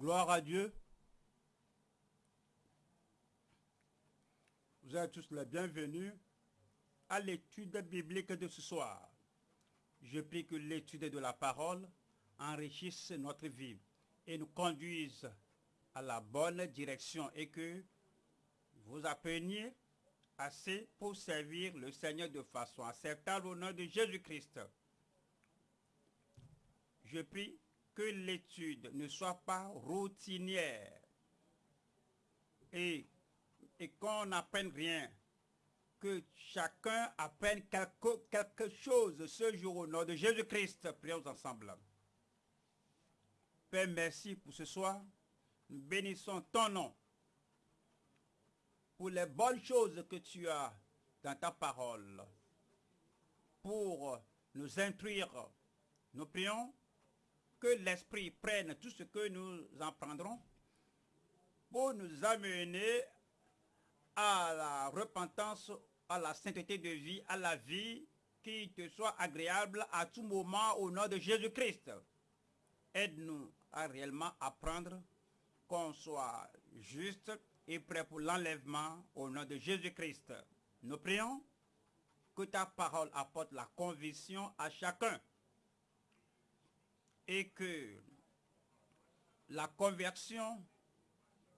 Gloire à Dieu. Vous êtes tous les bienvenus à l'étude biblique de ce soir. Je prie que l'étude de la parole enrichisse notre vie et nous conduise à la bonne direction et que vous appreniez assez pour servir le Seigneur de façon acceptable au nom de Jésus-Christ. Je prie que l'étude ne soit pas routinière et, et qu'on n'apprenne rien. Que chacun apprenne quelque, quelque chose ce jour au nom de Jésus-Christ. Prions ensemble. Père, merci pour ce soir. Nous bénissons ton nom pour les bonnes choses que tu as dans ta parole, pour nous instruire. Nous prions que l'Esprit prenne tout ce que nous en prendrons pour nous amener à la repentance, à la sainteté de vie, à la vie qui te soit agréable à tout moment au nom de Jésus-Christ. Aide-nous à réellement apprendre qu'on soit juste et prêt pour l'enlèvement au nom de Jésus-Christ. Nous prions que ta parole apporte la conviction à chacun et que la conversion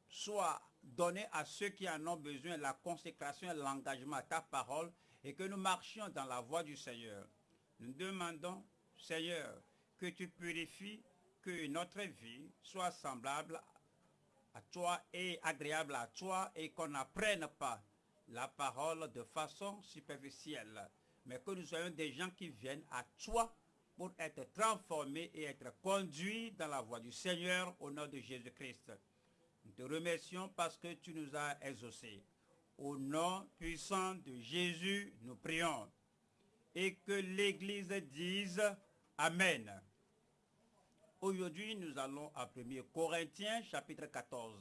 soit donnée à ceux qui en ont besoin, la consécration et l'engagement à ta parole, et que nous marchions dans la voie du Seigneur. Nous demandons, Seigneur, que tu purifies, que notre vie soit semblable à toi et agréable à toi, et qu'on n'apprenne pas la parole de façon superficielle, mais que nous soyons des gens qui viennent à toi pour être transformés et être conduits dans la voie du Seigneur au nom de Jésus-Christ. Nous te remercions parce que tu nous as exaucés. Au nom puissant de Jésus, nous prions. Et que l'Église dise Amen. Aujourd'hui, nous allons à 1 Corinthiens chapitre 14.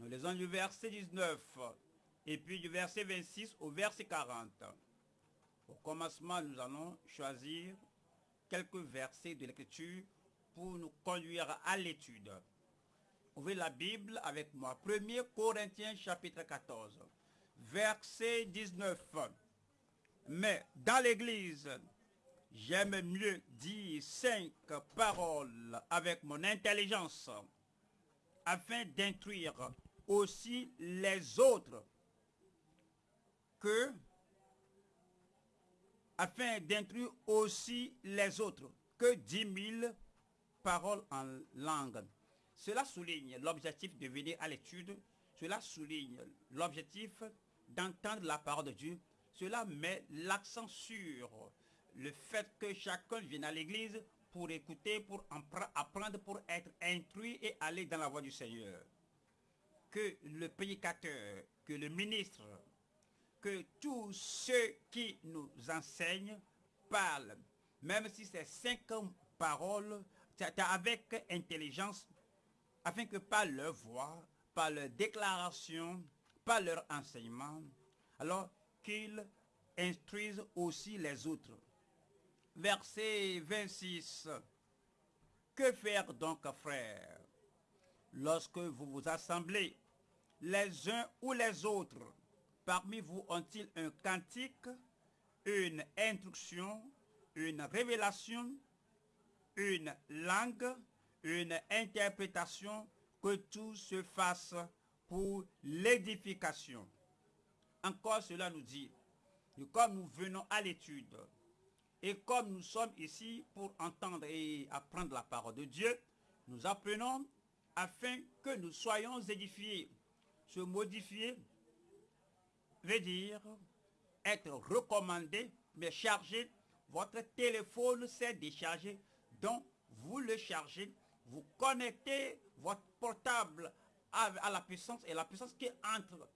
Nous lisons du verset 19 et puis du verset 26 au verset 40. Au commencement, nous allons choisir quelques versets de l'Écriture pour nous conduire à l'étude. Ouvrez la Bible avec moi. 1 Corinthiens chapitre 14, verset 19. Mais dans l'Église, j'aime mieux dire cinq paroles avec mon intelligence afin d'instruire aussi les autres que afin d'instruire aussi les autres que dix mille paroles en langue. Cela souligne l'objectif de venir à l'étude, cela souligne l'objectif d'entendre la parole de Dieu, cela met l'accent sur le fait que chacun vienne à l'église pour écouter, pour apprendre, pour être instruit et aller dans la voie du Seigneur. Que le prédicateur, que le ministre, que tous ceux qui nous enseignent parlent, même si c'est cinq paroles, avec intelligence, afin que par leur voix, par leur déclaration, par leur enseignement, alors qu'ils instruisent aussi les autres. Verset 26. Que faire donc, frères, lorsque vous vous assemblez, les uns ou les autres, Parmi vous ont-ils un cantique, une instruction, une révélation, une langue, une interprétation, que tout se fasse pour l'édification? Encore cela nous dit, comme nous venons à l'étude, et comme nous sommes ici pour entendre et apprendre la parole de Dieu, nous apprenons afin que nous soyons édifiés, se modifier veut dire être recommandé, mais chargé. Votre téléphone s'est déchargé, donc vous le chargez, vous connectez votre portable à, la puissance et la puissance qui entre,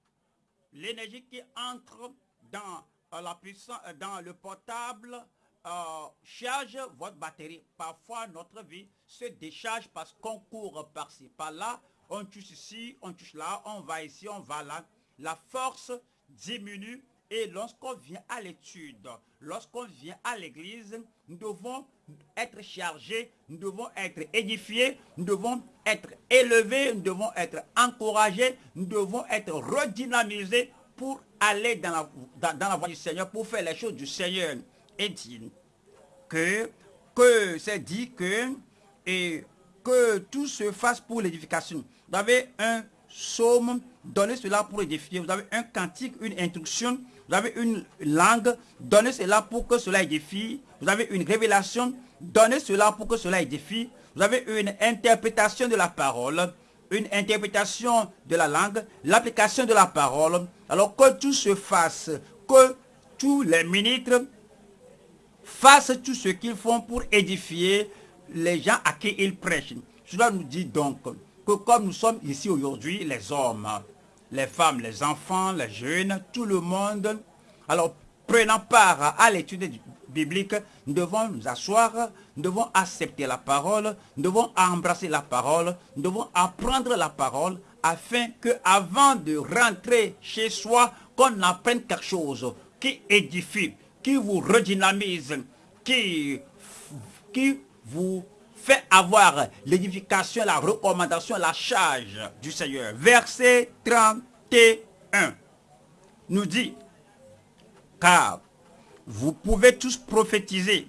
l'énergie qui entre dans euh, la puissance, euh, dans le portable euh, charge votre batterie. Parfois, notre vie se décharge parce qu'on court par-ci, par-là, on touche ici, on touche là, on va ici, on va là. La force diminue Et lorsqu'on vient à l'étude, lorsqu'on vient à l'église, nous devons être chargés, nous devons être édifiés, nous devons être élevés, nous devons être encouragés, nous devons être redynamisés pour aller dans la, dans, la voie du Seigneur, pour faire les choses du Seigneur. Et dit que, que c'est dit que, et que tout se fasse pour l'édification. Vous avez un psaume, donnez cela pour édifier. Vous avez un cantique, une instruction, vous avez une langue, donnez cela pour que cela édifie. Vous avez une révélation, donnez cela pour que cela édifie. Vous avez une interprétation de la parole, une interprétation de la langue, l'application de la parole. Alors que tout se fasse, que tous les ministres fassent tout ce qu'ils font pour édifier les gens à qui ils prêchent. Cela nous dit donc que comme nous sommes ici aujourd'hui, les hommes, les femmes, les enfants, les jeunes, tout le monde, alors prenant part à l'étude biblique, nous devons nous asseoir, nous devons accepter la parole, nous devons embrasser la parole, nous devons apprendre la parole afin que avant de rentrer chez soi, qu'on apprenne quelque chose qui édifie, qui vous redynamise, qui, qui vous fait avoir l'édification, la recommandation, la charge du Seigneur. Verset 31 nous dit, car vous pouvez tous prophétiser.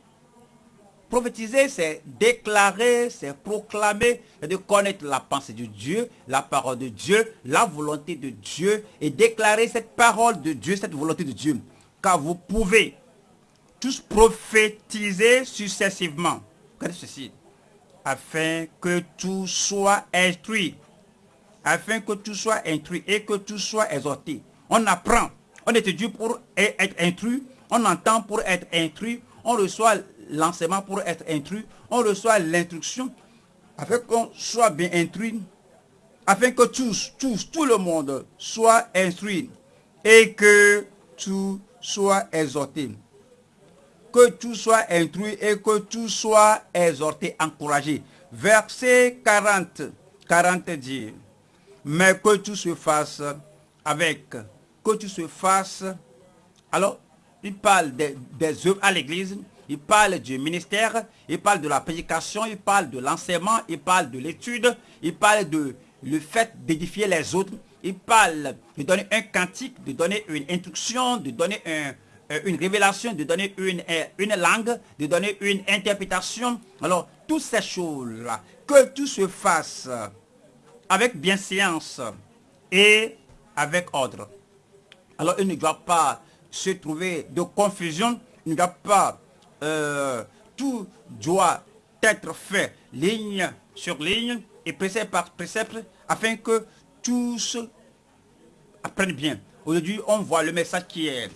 Prophétiser, c'est déclarer, c'est proclamer, c'est de connaître la pensée de Dieu, la parole de Dieu, la volonté de Dieu, et déclarer cette parole de Dieu, cette volonté de Dieu. Car vous pouvez tous prophétiser successivement. Regardez ceci afin que tout soit instruit. Afin que tout soit instruit et que tout soit exhorté. On apprend, on étudie pour être instruit, on entend pour être instruit, on reçoit l'enseignement pour être instruit, on reçoit l'instruction afin qu'on soit bien instruit, afin que tous, tous, tout le monde soit instruit et que tout soit exhorté que tout soit instruit et que tout soit exhorté, encouragé. Verset 40, 40 dit, mais que tout se fasse avec, que tout se fasse. Alors, il parle des, œuvres à l'église, il parle du ministère, il parle de la prédication, il parle de l'enseignement, il parle de l'étude, il parle de le fait d'édifier les autres, il parle de donner un cantique, de donner une instruction, de donner un, une révélation, de donner une, euh, une langue, de donner une interprétation. Alors, toutes ces choses-là, que tout se fasse avec bienséance et avec ordre. Alors, il ne doit pas se trouver de confusion, il ne doit pas, euh, tout doit être fait ligne sur ligne et précepte par précepte afin que tous apprennent bien. Aujourd'hui, on voit le message qui est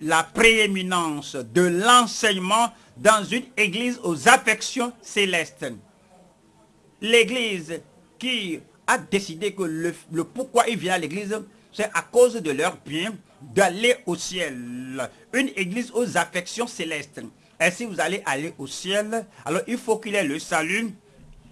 la prééminence de l'enseignement dans une église aux affections célestes. L'église qui a décidé que le, pourquoi il vient à l'église, c'est à cause de leur bien d'aller au ciel. Une église aux affections célestes. Et si vous allez aller au ciel, alors il faut qu'il y ait le salut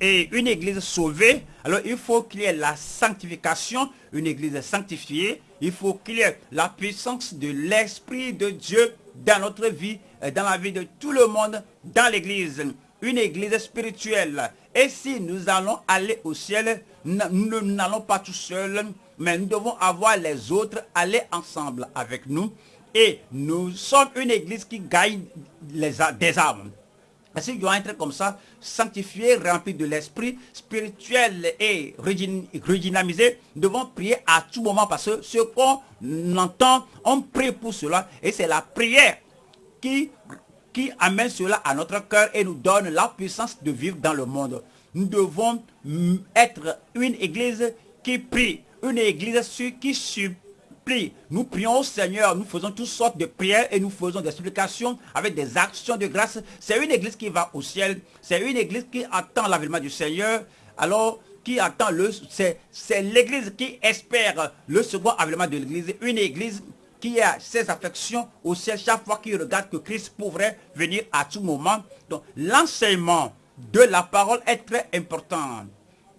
et une église sauvée. Alors il faut qu'il y ait la sanctification, une église sanctifiée, il faut qu'il y ait la puissance de l'Esprit de Dieu dans notre vie, dans la vie de tout le monde, dans l'église. Une église spirituelle. Et si nous allons aller au ciel, nous n'allons pas tout seuls, mais nous devons avoir les autres aller ensemble avec nous. Et nous sommes une église qui gagne des âmes. Parce qu'ils doivent être comme ça, sanctifiés, remplis de l'esprit, spirituel et redynamisés. Nous devons prier à tout moment parce que ce qu'on entend, on prie pour cela. Et c'est la prière qui, qui amène cela à notre cœur et nous donne la puissance de vivre dans le monde. Nous devons être une église qui prie, une église qui supplie nous prions au Seigneur, nous faisons toutes sortes de prières et nous faisons des supplications avec des actions de grâce. C'est une église qui va au ciel. C'est une église qui attend l'avènement du Seigneur. Alors, qui attend le... C'est l'église qui espère le second avènement de l'église. Une église qui a ses affections au ciel chaque fois qu'il regarde que Christ pourrait venir à tout moment. Donc, l'enseignement de la parole est très important.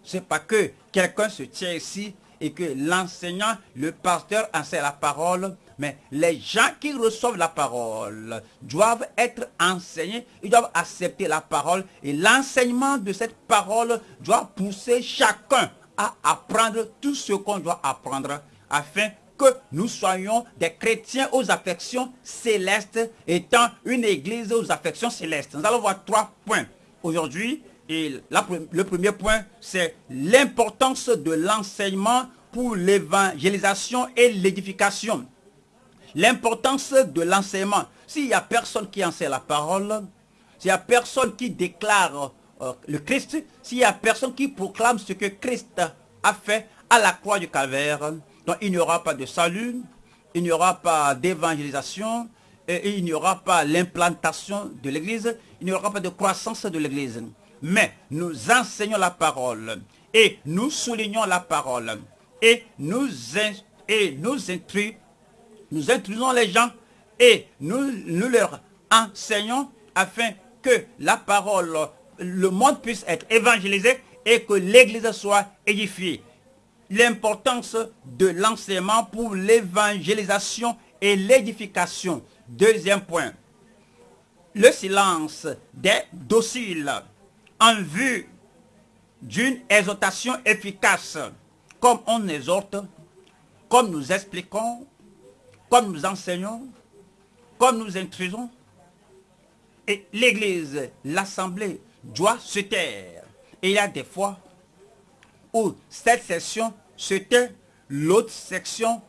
C'est pas que quelqu'un se tient ici et que l'enseignant, le pasteur enseigne la parole, mais les gens qui reçoivent la parole doivent être enseignés, ils doivent accepter la parole et l'enseignement de cette parole doit pousser chacun à apprendre tout ce qu'on doit apprendre afin que nous soyons des chrétiens aux affections célestes étant une église aux affections célestes. Nous allons voir trois points aujourd'hui. Et le premier point, c'est l'importance de l'enseignement pour l'évangélisation et l'édification. L'importance de l'enseignement. S'il n'y a personne qui enseigne la parole, s'il n'y a personne qui déclare euh, le Christ, s'il n'y a personne qui proclame ce que Christ a fait à la croix du calvaire, il n'y aura pas de salut, il n'y aura pas d'évangélisation, il n'y aura pas l'implantation de l'Église, il n'y aura pas de croissance de l'Église. Mais nous enseignons la parole et nous soulignons la parole et nous, et nous, les gens et nous leur enseignons afin que la parole, le monde puisse être évangélisé et que l'Église soit édifiée. L'importance de l'enseignement pour l'évangélisation et l'édification. Deuxième point, le silence des dociles en vue d'une exhortation efficace, comme on exhorte, comme nous expliquons, comme nous enseignons, comme nous intrusons. Et l'Église, l'Assemblée, doit se taire. Et il y a des fois où cette section se tait, l'autre section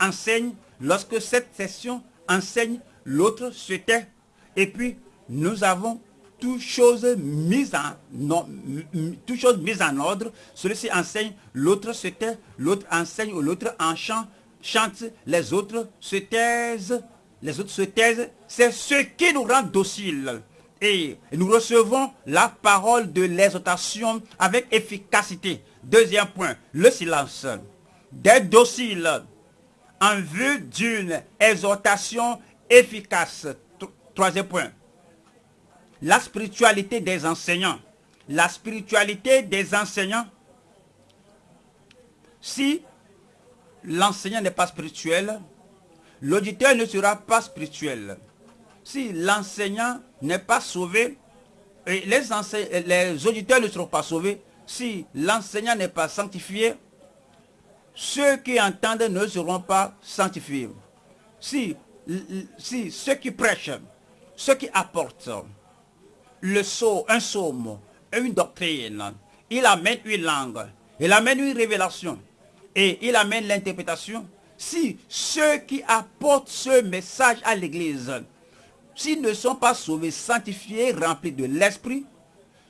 enseigne. Lorsque cette section enseigne, l'autre se tait. Et puis, nous avons toutes choses mises en, en ordre. Celui-ci enseigne, l'autre se tait, l'autre enseigne, ou l'autre en chant, chante, les autres se taisent, les autres se taisent. C'est ce qui nous rend dociles. Et nous recevons la parole de l'exhortation avec efficacité. Deuxième point, le silence. D'être docile en vue d'une exhortation efficace. Troisième point, la spiritualité des enseignants. La spiritualité des enseignants, si l'enseignant n'est pas spirituel, l'auditeur ne sera pas spirituel. Si l'enseignant n'est pas sauvé, les, auditeurs ne seront pas sauvés, si l'enseignant n'est pas sanctifié, ceux qui entendent ne seront pas sanctifiés. Si ceux qui prêchent, ceux qui apportent, le saut, un psaume, une doctrine, il amène une langue, il amène une révélation et il amène l'interprétation. Si ceux qui apportent ce message à l'église, s'ils ne sont pas sauvés, sanctifiés, remplis de l'esprit,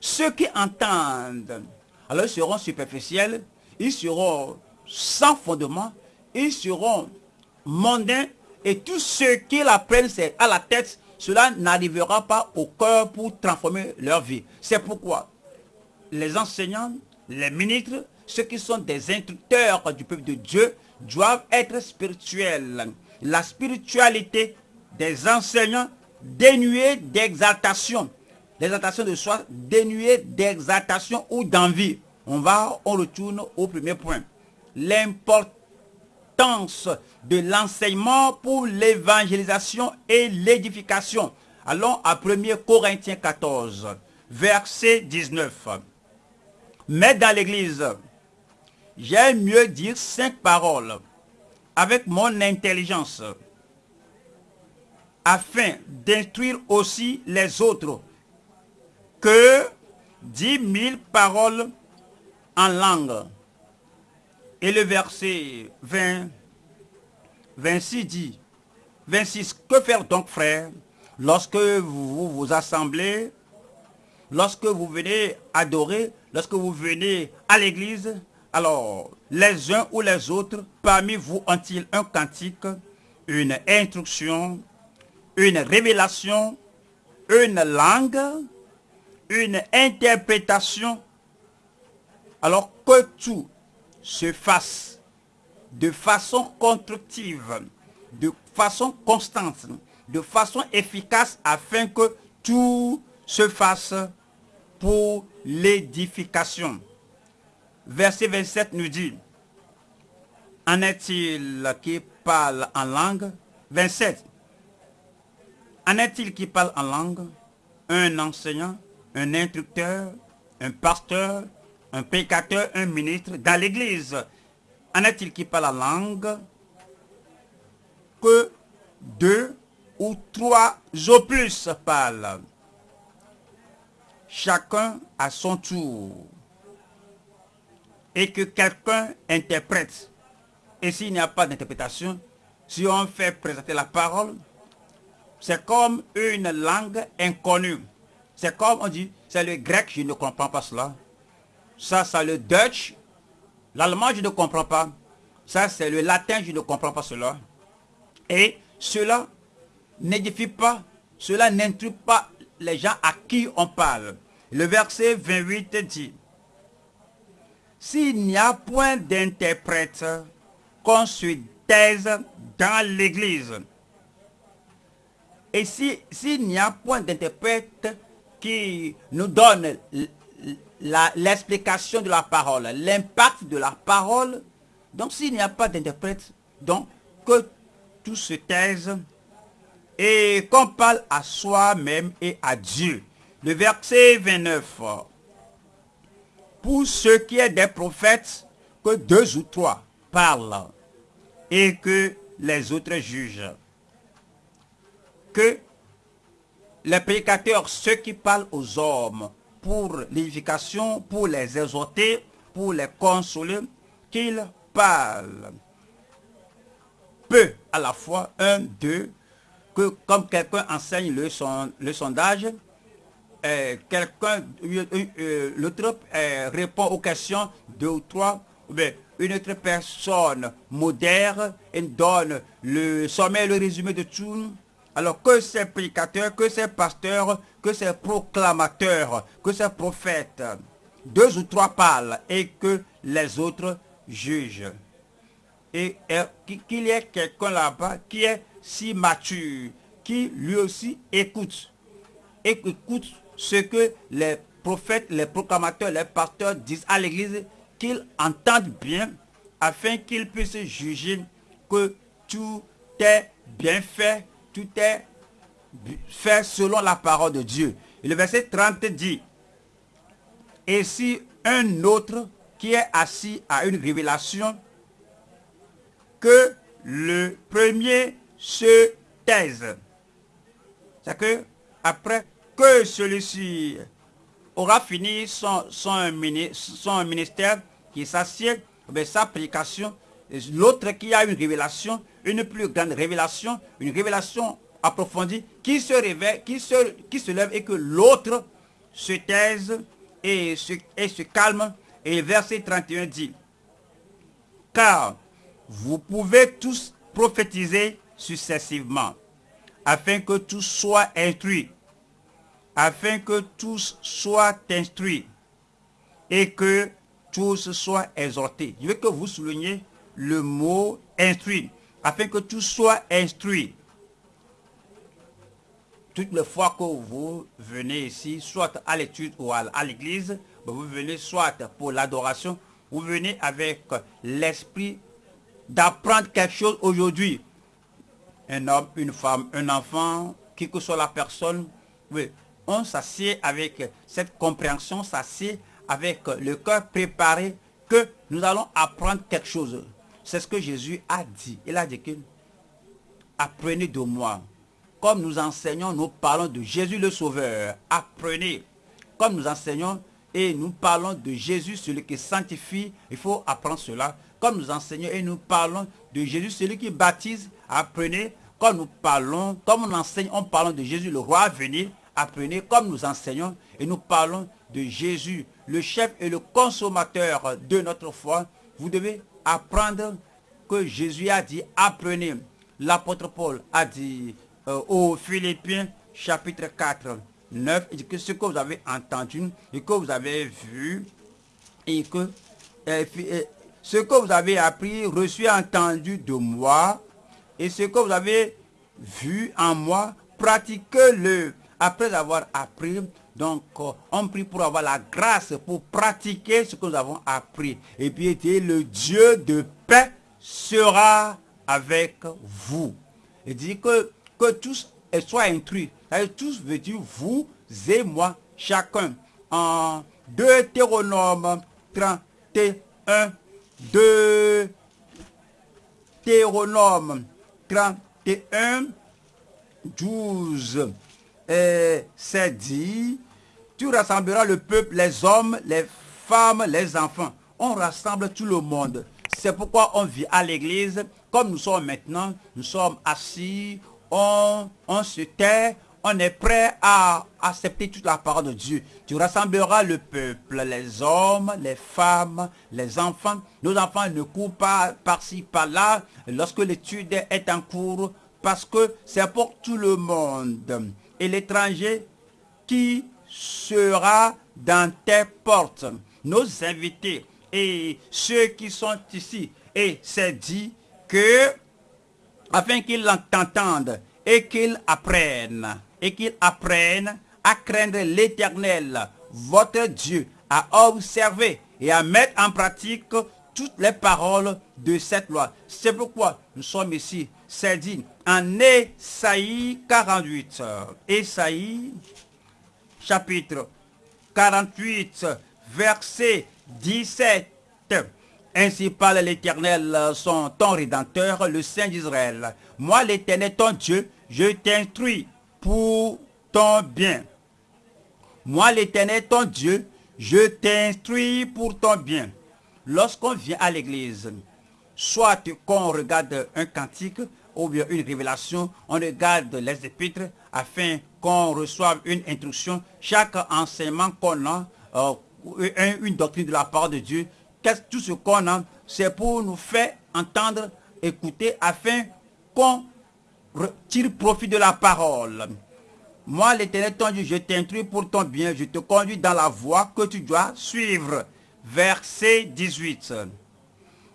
ceux qui entendent, alors ils seront superficiels, ils seront sans fondement, ils seront mondains et tous ceux qui apprennent à la tête cela n'arrivera pas au cœur pour transformer leur vie. C'est pourquoi les enseignants, les ministres, ceux qui sont des instructeurs du peuple de Dieu, doivent être spirituels. La spiritualité des enseignants dénuée d'exaltation. L'exaltation de soi dénuée d'exaltation ou d'envie. On va, on retourne au premier point. L'importance de l'enseignement pour l'évangélisation et l'édification. Allons à 1 Corinthiens 14, verset 19. Mais dans l'église, j'aime mieux dire cinq paroles avec mon intelligence afin d'instruire aussi les autres que dix mille paroles en langue et le verset 20, 26 dit, 26, que faire donc frère lorsque vous vous assemblez, lorsque vous venez adorer, lorsque vous venez à l'église, alors les uns ou les autres parmi vous ont-ils un cantique, une instruction, une révélation, une langue, une interprétation, alors que tout se fasse de façon constructive, de façon constante, de façon efficace afin que tout se fasse pour l'édification. Verset 27 nous dit, En est-il qui parle en langue? 27. En est-il qui parle en langue? Un enseignant, un instructeur, un pasteur, un pécateur, un ministre dans l'église. En est-il qui parle en langue Que deux ou trois au plus parlent? Chacun à son tour. Et que quelqu'un interprète. Et s'il n'y a pas d'interprétation, si on fait présenter la parole, c'est comme une langue inconnue. C'est comme on dit, c'est le grec, je ne comprends pas cela. Ça, c'est le Dutch. L'allemand, je ne comprends pas. Ça, c'est le latin, je ne comprends pas cela. Et cela n'édifie pas, cela n'intrue pas les gens à qui on parle. Le verset 28 dit, S'il n'y a point d'interprète, qu'on se taise dans l'église. Et s'il n'y a point d'interprète qui nous donne l'explication de la parole, l'impact de la parole, donc s'il n'y a pas d'interprète, donc que tout se taise et qu'on parle à soi-même et à Dieu. Le verset 29. Pour ce qui est des prophètes, que deux ou trois parlent et que les autres jugent. Que les prédicateurs, ceux qui parlent aux hommes pour l'édification, pour les exhorter, pour les consoler, qu'ils parlent peu à la fois, un, deux, que comme quelqu'un enseigne le, son, le sondage, euh, quelqu'un, euh, euh, l'autre répond aux questions, deux ou trois, une autre personne modère et donne le sommet, le résumé de tout. Alors que ces prédicateurs, que ces pasteurs, que ces proclamateurs, que ces prophètes, deux ou trois parlent et que les autres jugent. Et, qu'il y ait quelqu'un là-bas qui est si mature, qui lui aussi écoute. Et écoute ce que les prophètes, les proclamateurs, les pasteurs disent à l'église qu'ils entendent bien afin qu'ils puissent juger que tout est bien fait, tout est fait selon la parole de Dieu. Et le verset 30 dit, et si un autre qui est assis à une révélation, que le premier se taise. C'est que après que celui-ci aura fini son, ministère, qui s'assied, ben, sa prédication, l'autre qui a une révélation, une plus grande révélation, une révélation approfondie, qui se réveille, qui se, qui se lève et que l'autre se taise et se, et se calme. Et verset 31 dit, car vous pouvez tous prophétiser successivement, afin que tous soient instruits afin que tous soient instruits et que tous soient exhortés. Je veux que vous souligniez le mot instruit, afin que tous soient instruits. Toutes les fois que vous venez ici, soit à l'étude ou à l'église, ben vous venez soit pour l'adoration, vous venez avec l'esprit d'apprendre quelque chose aujourd'hui. Un homme, une femme, un enfant, qui que soit la personne, oui, on s'assied avec cette compréhension, s'assied avec le cœur préparé que nous allons apprendre quelque chose. C'est ce que Jésus a dit. Il a dit que apprenez de moi. Comme nous enseignons, nous parlons de Jésus le Sauveur. Apprenez. Comme nous enseignons et nous parlons de Jésus, celui qui sanctifie, il faut apprendre cela. Comme nous enseignons et nous parlons de Jésus, celui qui baptise, apprenez. Comme nous parlons, comme on enseigne, on parle de Jésus, le roi à venir, apprenez comme nous enseignons et nous parlons de Jésus, le chef et le consommateur de notre foi. Vous devez apprendre que Jésus a dit, apprenez. L'apôtre Paul a dit euh, aux Philippiens chapitre 4, 9, il dit que ce que vous avez entendu et que vous avez vu et que euh, euh, ce que vous avez appris, reçu, entendu de moi et ce que vous avez vu en moi, pratiquez-le après avoir appris, donc euh, on prie pour avoir la grâce pour pratiquer ce que nous avons appris. Et puis le Dieu de paix sera avec vous. Il dit que, que tous soient instruits. Tous veut dire vous et moi, chacun. En Deutéronome 31, Deutéronome 31, 12, c'est dit, tu rassembleras le peuple, les hommes, les femmes, les enfants. On rassemble tout le monde. C'est pourquoi on vit à l'église, comme nous sommes maintenant, nous sommes assis, on, on se tait, on est prêt à accepter toute la parole de Dieu. Tu rassembleras le peuple, les hommes, les femmes, les enfants. Nos enfants ne courent pas par-ci, par-là lorsque l'étude est en cours parce que c'est pour tout le monde. Et l'étranger qui sera dans tes portes, nos invités et ceux qui sont ici. Et c'est dit que, afin qu'ils t'entendent et qu'ils apprennent et qu'ils apprennent à craindre l'éternel, votre Dieu, à observer et à mettre en pratique toutes les paroles de cette loi. C'est pourquoi nous sommes ici. C'est dit en Esaïe 48. Esaïe chapitre 48, verset 17. Ainsi parle l'Éternel, son ton rédempteur, le Saint d'Israël. Moi, l'Éternel, ton Dieu, je t'instruis pour ton bien. Moi, l'Éternel, ton Dieu, je t'instruis pour ton bien. Lorsqu'on vient à l'église, soit qu'on regarde un cantique ou bien une révélation, on regarde les épîtres afin qu'on reçoive une instruction. Chaque enseignement qu'on a, euh, une doctrine de la part de Dieu, tout ce qu'on a, c'est pour nous faire entendre, écouter, afin qu'on tire profit de la parole. Moi, l'éternel ton je t'instruis pour ton bien, je te conduis dans la voie que tu dois suivre. Verset 18.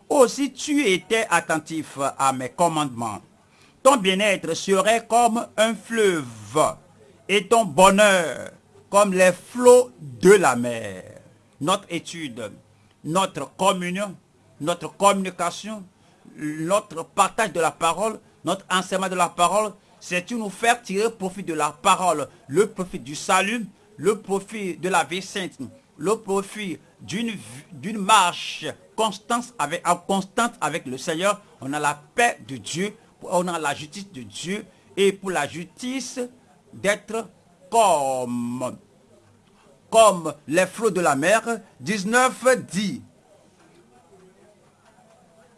Aussi tu étais attentif à mes commandements. Ton bien-être serait comme un fleuve et ton bonheur comme les flots de la mer. Notre étude, notre communion, notre communication, notre partage de la parole notre enseignement de la parole, c'est de nous faire tirer profit de la parole, le profit du salut, le profit de la vie sainte, le profit d'une marche constante avec le Seigneur. On a la paix de Dieu, on a la justice de Dieu, et pour la justice, d'être comme, les flots de la mer. 19 dit,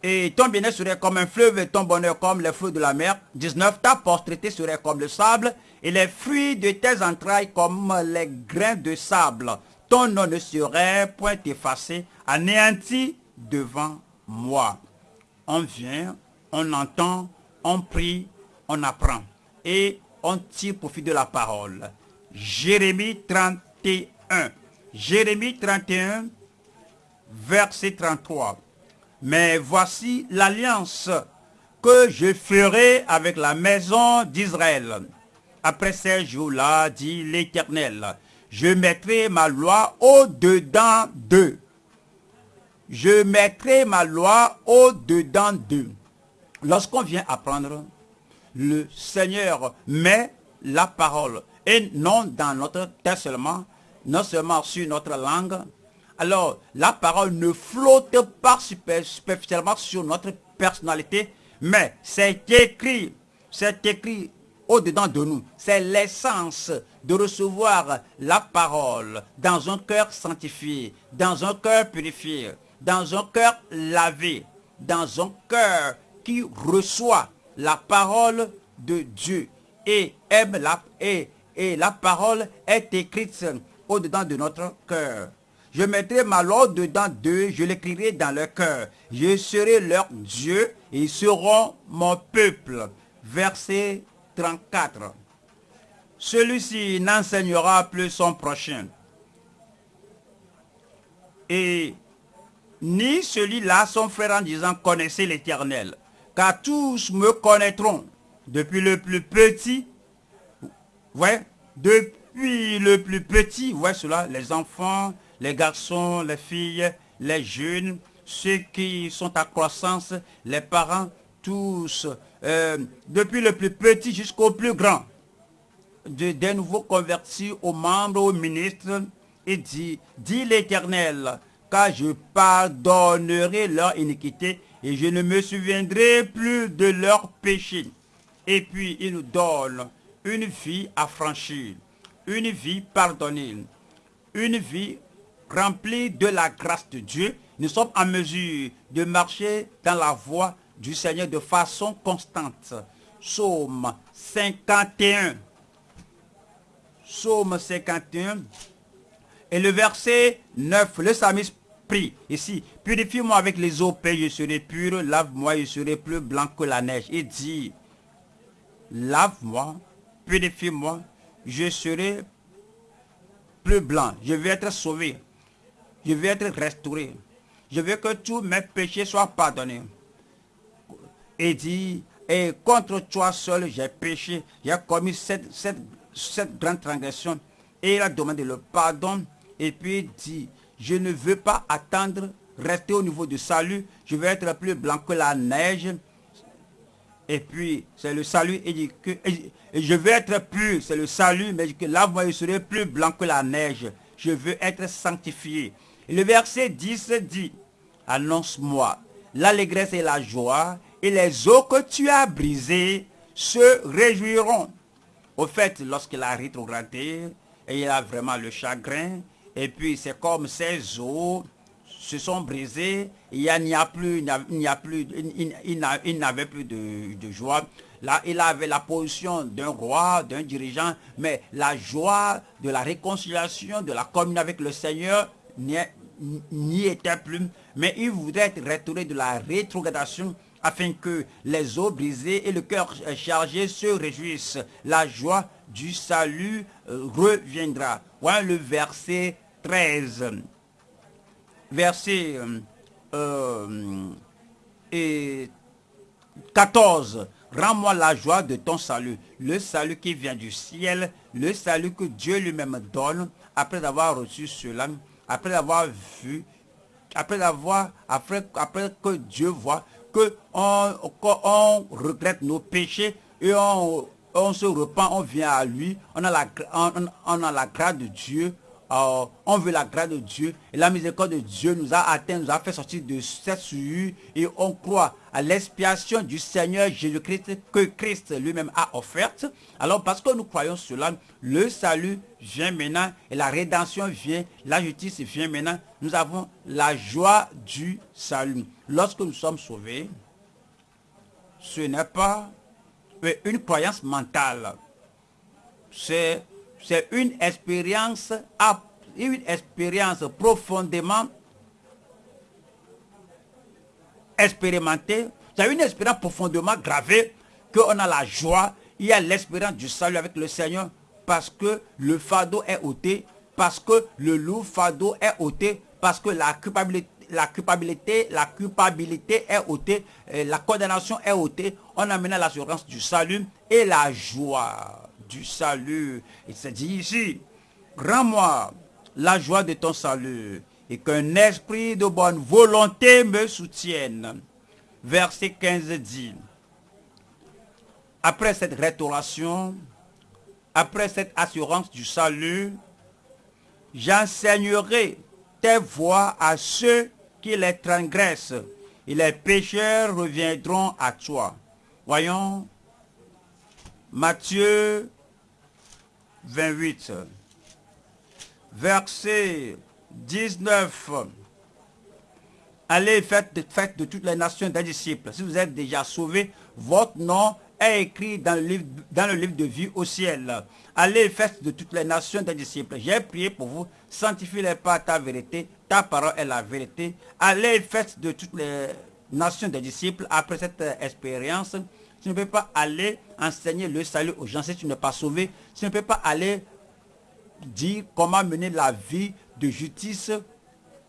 et ton bien-être serait comme un fleuve et ton bonheur comme les flots de la mer. 19. Ta postérité serait comme le sable et les fruits de tes entrailles comme les grains de sable. Ton nom ne serait point effacé, anéanti devant moi. On vient, on entend, on prie, on apprend et on tire profit de la parole. Jérémie 31. Jérémie 31, verset 33. Mais voici l'alliance que je ferai avec la maison d'Israël. Après ces jours-là, dit l'Éternel, je mettrai ma loi au-dedans d'eux. Je mettrai ma loi au-dedans d'eux. Lorsqu'on vient apprendre, le Seigneur met la parole, et non dans notre tête seulement, non seulement sur notre langue, alors la parole ne flotte pas superficiellement sur notre personnalité, mais c'est écrit, c'est écrit au-dedans de nous. C'est l'essence de recevoir la parole dans un cœur sanctifié, dans un cœur purifié, dans un cœur lavé, dans un cœur qui reçoit la parole de Dieu et aime la, et, et la parole est écrite au-dedans de notre cœur. Je mettrai ma loi dedans d'eux, je l'écrirai dans leur cœur. Je serai leur Dieu et ils seront mon peuple. Verset 34. Celui-ci n'enseignera plus son prochain. Et ni celui-là son frère en disant connaissez l'éternel. Car tous me connaîtront, depuis le plus petit, ouais, depuis le plus petit, ouais cela, les enfants, les garçons, les filles, les jeunes, ceux qui sont à croissance, les parents, tous, euh, depuis le plus petit jusqu'au plus grand, des nouveaux convertis aux membres, aux ministres, et dit, dit l'Éternel, car je pardonnerai leur iniquité et je ne me souviendrai plus de leurs péchés. Et puis il nous donne une vie affranchie, une vie pardonnée, une vie remplie de la grâce de Dieu. Nous sommes en mesure de marcher dans la voie du Seigneur de façon constante. Psaume 51. Psaume 51. Et le verset 9, le psalmiste prie ici, purifie-moi avec les eaux paix, je serai pur, lave-moi, je serai plus blanc que la neige. Il dit, lave-moi, purifie-moi, je serai plus blanc, je vais être sauvé, je vais être restauré, je veux que tous mes péchés soient pardonnés. Et dit, et contre toi seul j'ai péché, j'ai commis cette, cette, cette grande transgression. Et il a demandé le pardon, et puis il dit, je ne veux pas attendre, rester au niveau du salut, je veux être plus blanc que la neige, et puis, c'est le salut. Et, je veux être plus, c'est le salut, mais que là, moi, je serai plus blanc que la neige. Je veux être sanctifié. Et le verset 10 dit, annonce-moi l'allégresse et la joie, et les eaux que tu as brisées se réjouiront. Au fait, lorsqu'il a rétrogradé, et il a vraiment le chagrin, et puis c'est comme ces eaux se sont brisés, il n'y a, plus, il n'y a plus, il, n'avait plus de, joie. Là, il avait la position d'un roi, d'un dirigeant, mais la joie de la réconciliation, de la communion avec le Seigneur n'y était plus. Mais il voudrait être retourné de la rétrogradation afin que les eaux brisées et le cœur chargé se réjouissent. La joie du salut euh, reviendra. Voilà le verset 13 verset 14. Euh, Rends-moi la joie de ton salut, le salut qui vient du ciel, le salut que Dieu lui-même donne, après avoir reçu cela, après avoir vu, après avoir, après, après que Dieu voit que on, regrette nos péchés et on, se repent, on vient à lui, on a la grâce de Dieu, euh, on veut la grâce de Dieu et la miséricorde de Dieu nous a atteint, nous a fait sortir de cette souillure et on croit à l'expiation du Seigneur Jésus-Christ que Christ lui-même a offerte. Alors parce que nous croyons cela, le salut vient maintenant et la rédemption vient, la justice vient maintenant. Nous avons la joie du salut. Lorsque nous sommes sauvés, ce n'est pas une croyance mentale. C'est c'est une expérience, une expérience profondément expérimentée. C'est une expérience profondément gravée qu'on a la joie, il y a l'espérance du salut avec le Seigneur parce que le fardeau est ôté, parce que le loup fardeau est ôté, parce que la culpabilité, la culpabilité, la culpabilité est ôtée, la condamnation est ôtée, on a maintenant l'assurance du salut et la joie du salut. Il se dit ici, rends-moi la joie de ton salut et qu'un esprit de bonne volonté me soutienne. Verset 15 dit, après cette restauration, après cette assurance du salut, j'enseignerai tes voies à ceux qui les transgressent et les pécheurs reviendront à toi. Voyons, Matthieu 28, verset 19. Allez, faites de, toutes les nations des disciples. Si vous êtes déjà sauvés, votre nom est écrit dans le livre, dans le livre de vie au ciel. Allez, faites de toutes les nations des disciples. J'ai prié pour vous. Sanctifiez-les par ta vérité. Ta parole est la vérité. Allez, faites de toutes les nations des disciples. Après cette expérience, tu ne peux pas aller enseigner le salut aux gens si tu n'es pas sauvé. Tu ne peux pas aller dire comment mener la vie de justice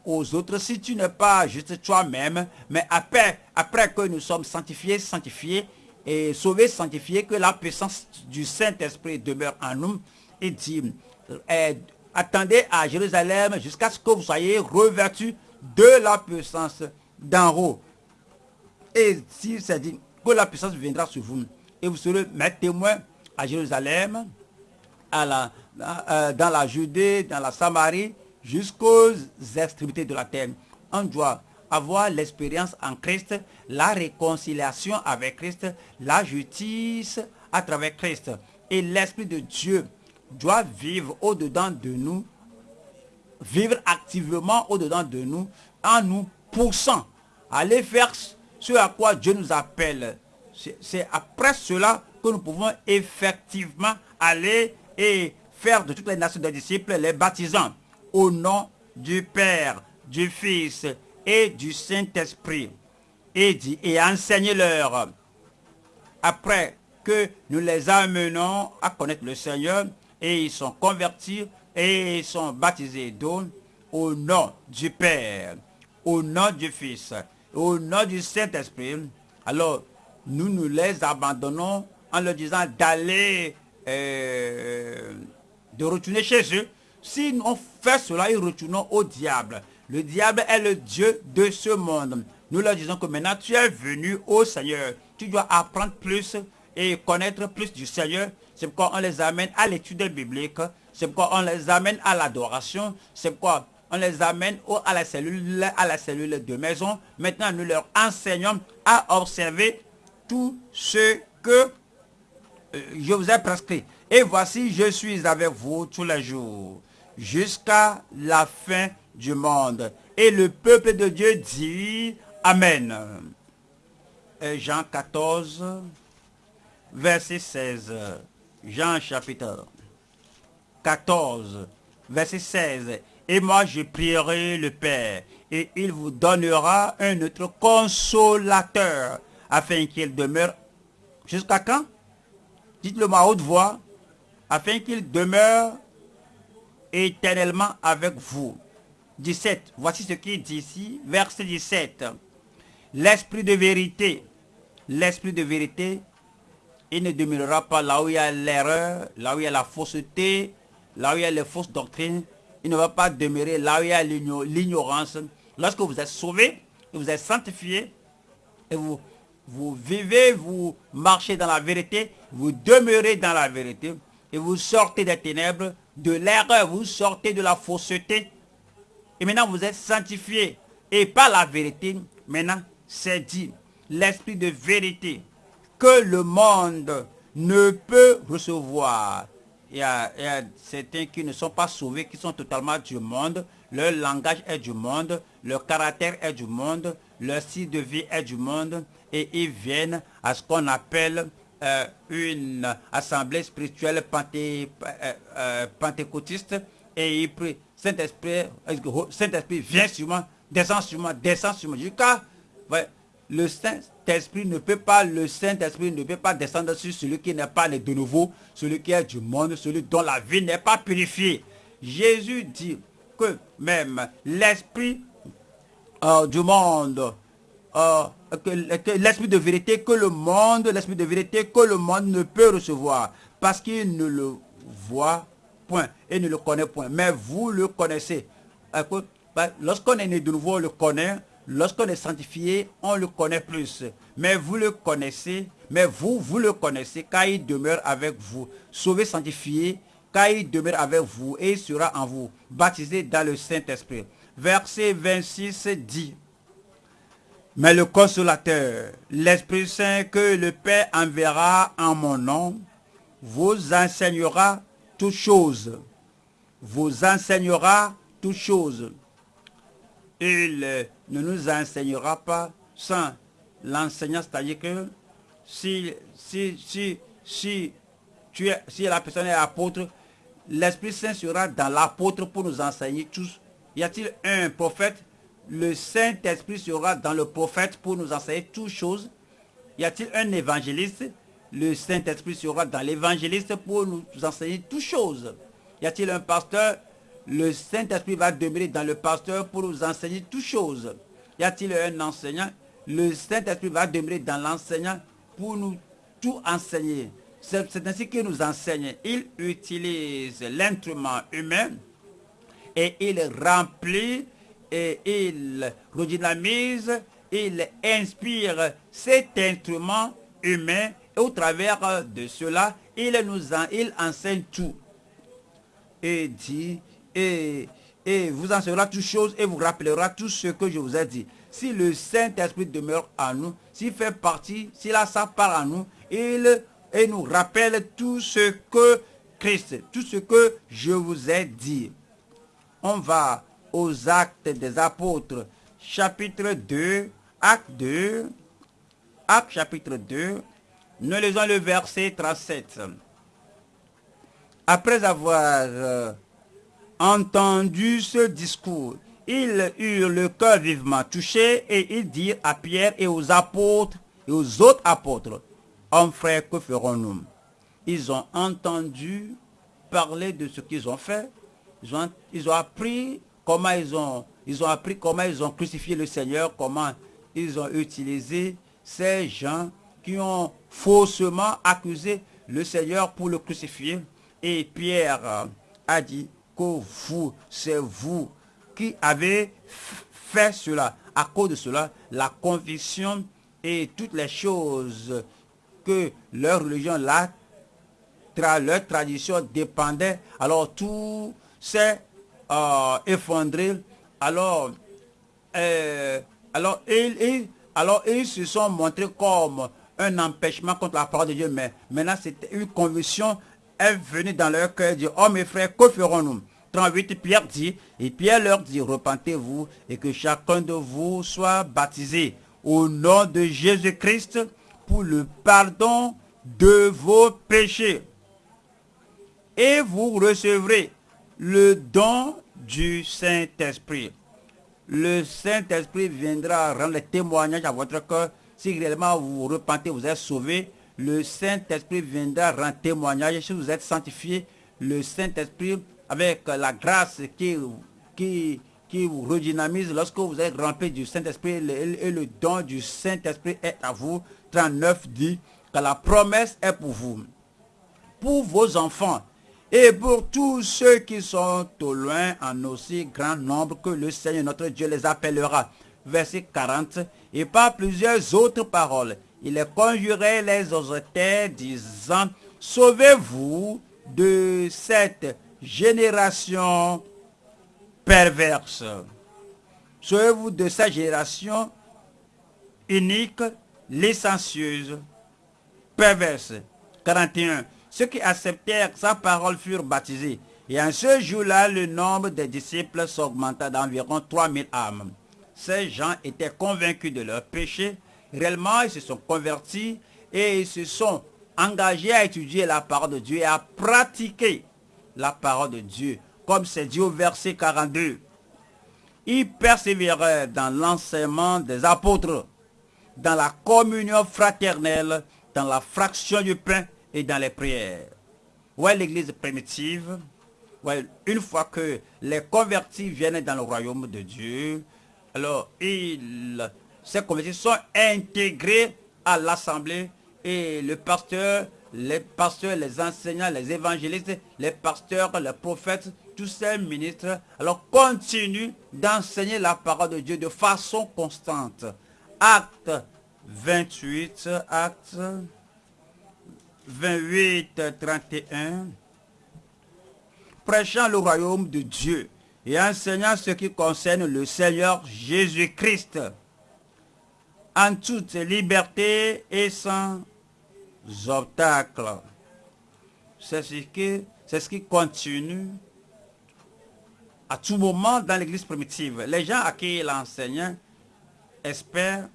aux autres si tu n'es pas juste toi-même. Mais après, après que nous sommes sanctifiés, sanctifiés et sauvés, sanctifiés, que la puissance du Saint-Esprit demeure en nous. Et dit, eh, attendez à Jérusalem jusqu'à ce que vous soyez revêtus de la puissance d'en haut. Et si c'est dit que la puissance viendra sur vous, et vous serez mes témoins à Jérusalem, à la, euh, dans la Judée, dans la Samarie, jusqu'aux extrémités de la terre. On doit avoir l'expérience en Christ, la réconciliation avec Christ, la justice à travers Christ. Et l'Esprit de Dieu doit vivre au-dedans de nous, vivre activement au-dedans de nous, en nous poussant à aller faire ce à quoi Dieu nous appelle. C'est après cela que nous pouvons effectivement aller et faire de toutes les nations des disciples les baptisants au nom du Père, du Fils et du Saint-Esprit. Et, enseignez-leur, après que nous les amenons à connaître le Seigneur, et ils sont convertis et ils sont baptisés d'eau au nom du Père, au nom du Fils, au nom du Saint-Esprit. Alors, nous nous les abandonnons en leur disant d'aller, euh, de retourner chez eux. Si on fait cela, ils retournent au diable. Le diable est le Dieu de ce monde. Nous leur disons que maintenant tu es venu au Seigneur. Tu dois apprendre plus et connaître plus du Seigneur. C'est pourquoi on les amène à l'étude biblique. C'est pourquoi on les amène à l'adoration. C'est pourquoi on les amène à la cellule, à la cellule de maison. Maintenant, nous leur enseignons à observer tout ce que euh, je vous ai prescrit. Et voici, je suis avec vous tous les jours, jusqu'à la fin du monde. Et le peuple de Dieu dit Amen. Jean 14, verset 16. Jean chapitre 14, verset 16. Et moi je prierai le Père, et il vous donnera un autre consolateur, afin qu'il demeure jusqu'à quand? Dites-le moi à haute voix, afin qu'il demeure éternellement avec vous. 17. Voici ce qui dit ici, verset 17. L'esprit de vérité, l'esprit de vérité, il ne demeurera pas là où il y a l'erreur, là où il y a la fausseté, là où il y a les fausses doctrines. Il ne va pas demeurer là où il y a l'ignorance. Lorsque vous êtes sauvé, vous êtes sanctifié, et vous, vous vivez, vous marchez dans la vérité, vous demeurez dans la vérité, et vous sortez des ténèbres, de l'erreur, vous sortez de la fausseté, et maintenant, vous êtes sanctifié. Et par la vérité, maintenant, c'est dit, l'esprit de vérité que le monde ne peut recevoir. Il y, a, certains qui ne sont pas sauvés, qui sont totalement du monde. Leur langage est du monde, leur caractère est du monde, leur style de vie est du monde. Et ils viennent à ce qu'on appelle euh, une assemblée spirituelle panté, euh, euh, pentecôtiste. Et ils prient Saint-Esprit, Saint-Esprit vient sur moi, descend sur moi, descend sur moi. Jusqu'à, le Saint-Esprit ne peut pas, le Saint-Esprit ne peut pas descendre sur celui qui n'est pas né de nouveau, celui qui est du monde, celui dont la vie n'est pas purifiée. Jésus dit que même l'Esprit euh, du monde, euh, l'Esprit de vérité que le monde, l'Esprit de vérité que le monde ne peut recevoir, parce qu'il ne le voit point et ne le connaît point. Mais vous le connaissez. Ben, lorsqu'on est né de nouveau, on le connaît. Lorsqu'on est sanctifié, on le connaît plus. Mais vous le connaissez, mais vous, vous le connaissez, car il demeure avec vous. Sauvé, sanctifié, car il demeure avec vous et il sera en vous, baptisé dans le Saint-Esprit. Verset 26 dit, Mais le consolateur, l'Esprit Saint que le Père enverra en mon nom, vous enseignera toutes choses, vous enseignera toutes choses. Il ne nous enseignera pas sans l'enseignant, c'est-à-dire que si, si, si, si la personne est apôtre, l'Esprit Saint sera dans l'apôtre pour nous enseigner tous. Y a-t-il un prophète? Le Saint-Esprit sera dans le prophète pour nous enseigner toutes choses. Y a-t-il un évangéliste? Le Saint-Esprit sera dans l'évangéliste pour nous enseigner toutes choses. Y a-t-il un pasteur? Le Saint-Esprit va demeurer dans le pasteur pour nous enseigner toutes choses. Y a-t-il un enseignant? Le Saint-Esprit va demeurer dans l'enseignant pour nous tout enseigner. C'est ainsi qu'il nous enseigne. Il utilise l'instrument humain et il remplit et il redynamise il inspire cet instrument humain et au travers de cela, il nous il enseigne tout. Et dit, et, et vous enseignera toutes choses et vous rappellera tout ce que je vous ai dit. Si le Saint-Esprit demeure en nous, s'il fait partie, s'il a sa part en nous, il, il nous rappelle tout ce que Christ, tout ce que je vous ai dit. On va aux actes des apôtres, chapitre 2, acte 2, acte chapitre 2, nous lisons le verset 37. Après avoir euh, entendu ce discours, ils eurent le cœur vivement touché et ils dirent à Pierre et aux apôtres et aux autres apôtres, Hommes frères, que ferons-nous? Ils ont entendu parler de ce qu'ils ont fait. Ils ont, appris comment ils ont, ils ont appris comment ils ont crucifié le Seigneur, comment ils ont utilisé ces gens qui ont faussement accusé le Seigneur pour le crucifier. Et Pierre a dit que vous, c'est vous qui avez fait cela. À cause de cela, la conviction et toutes les choses que leur religion, la, leur tradition dépendait, alors tout s'est euh, effondré. Alors, euh, alors, ils, alors, ils se sont montrés comme un empêchement contre la parole de Dieu. Mais maintenant, c'était une conviction est venue dans leur cœur. Dit, oh mes frères, que ferons-nous? 38, Pierre dit, et Pierre leur dit, repentez-vous et que chacun de vous soit baptisé au nom de Jésus-Christ pour le pardon de vos péchés. Et vous recevrez le don du Saint-Esprit. Le Saint-Esprit viendra rendre témoignage à votre cœur. Si réellement vous vous repentez, vous êtes sauvé, le Saint-Esprit viendra rendre témoignage. Si vous êtes sanctifié, le Saint-Esprit avec la grâce qui, qui, qui vous redynamise lorsque vous êtes rempli du Saint-Esprit et le don du Saint-Esprit est à vous. 39 dit que la promesse est pour vous, pour vos enfants et pour tous ceux qui sont au loin en aussi grand nombre que le Seigneur notre Dieu les appellera. Verset 40. Et par plusieurs autres paroles, il conjurait, les exhortait, disant, Sauvez-vous de cette génération perverse. Sauvez-vous de cette génération unique, licencieuse, perverse. 41. Ceux qui acceptèrent sa parole furent baptisés. Et en ce jour-là, le nombre des disciples s'augmenta d'environ 3000 âmes. Ces gens étaient convaincus de leur péché. Réellement, ils se sont convertis et ils se sont engagés à étudier la parole de Dieu et à pratiquer la parole de Dieu, comme c'est dit au verset 42. Ils persévéraient dans l'enseignement des apôtres, dans la communion fraternelle, dans la fraction du pain et dans les prières. Ouais, l'église primitive, une fois que les convertis viennent dans le royaume de Dieu, alors ils, ces convertis sont intégrés à l'assemblée et le pasteur les pasteurs, les enseignants, les évangélistes, les pasteurs, les prophètes, tous ces ministres, alors continuent d'enseigner la parole de Dieu de façon constante. Acte 28, acte 28, 31. Prêchant le royaume de Dieu et enseignant ce qui concerne le Seigneur Jésus-Christ en toute liberté et sans obstacles. C'est ce qui, ce qui continue à tout moment dans l'église primitive. Les gens à qui l'enseignant espèrent,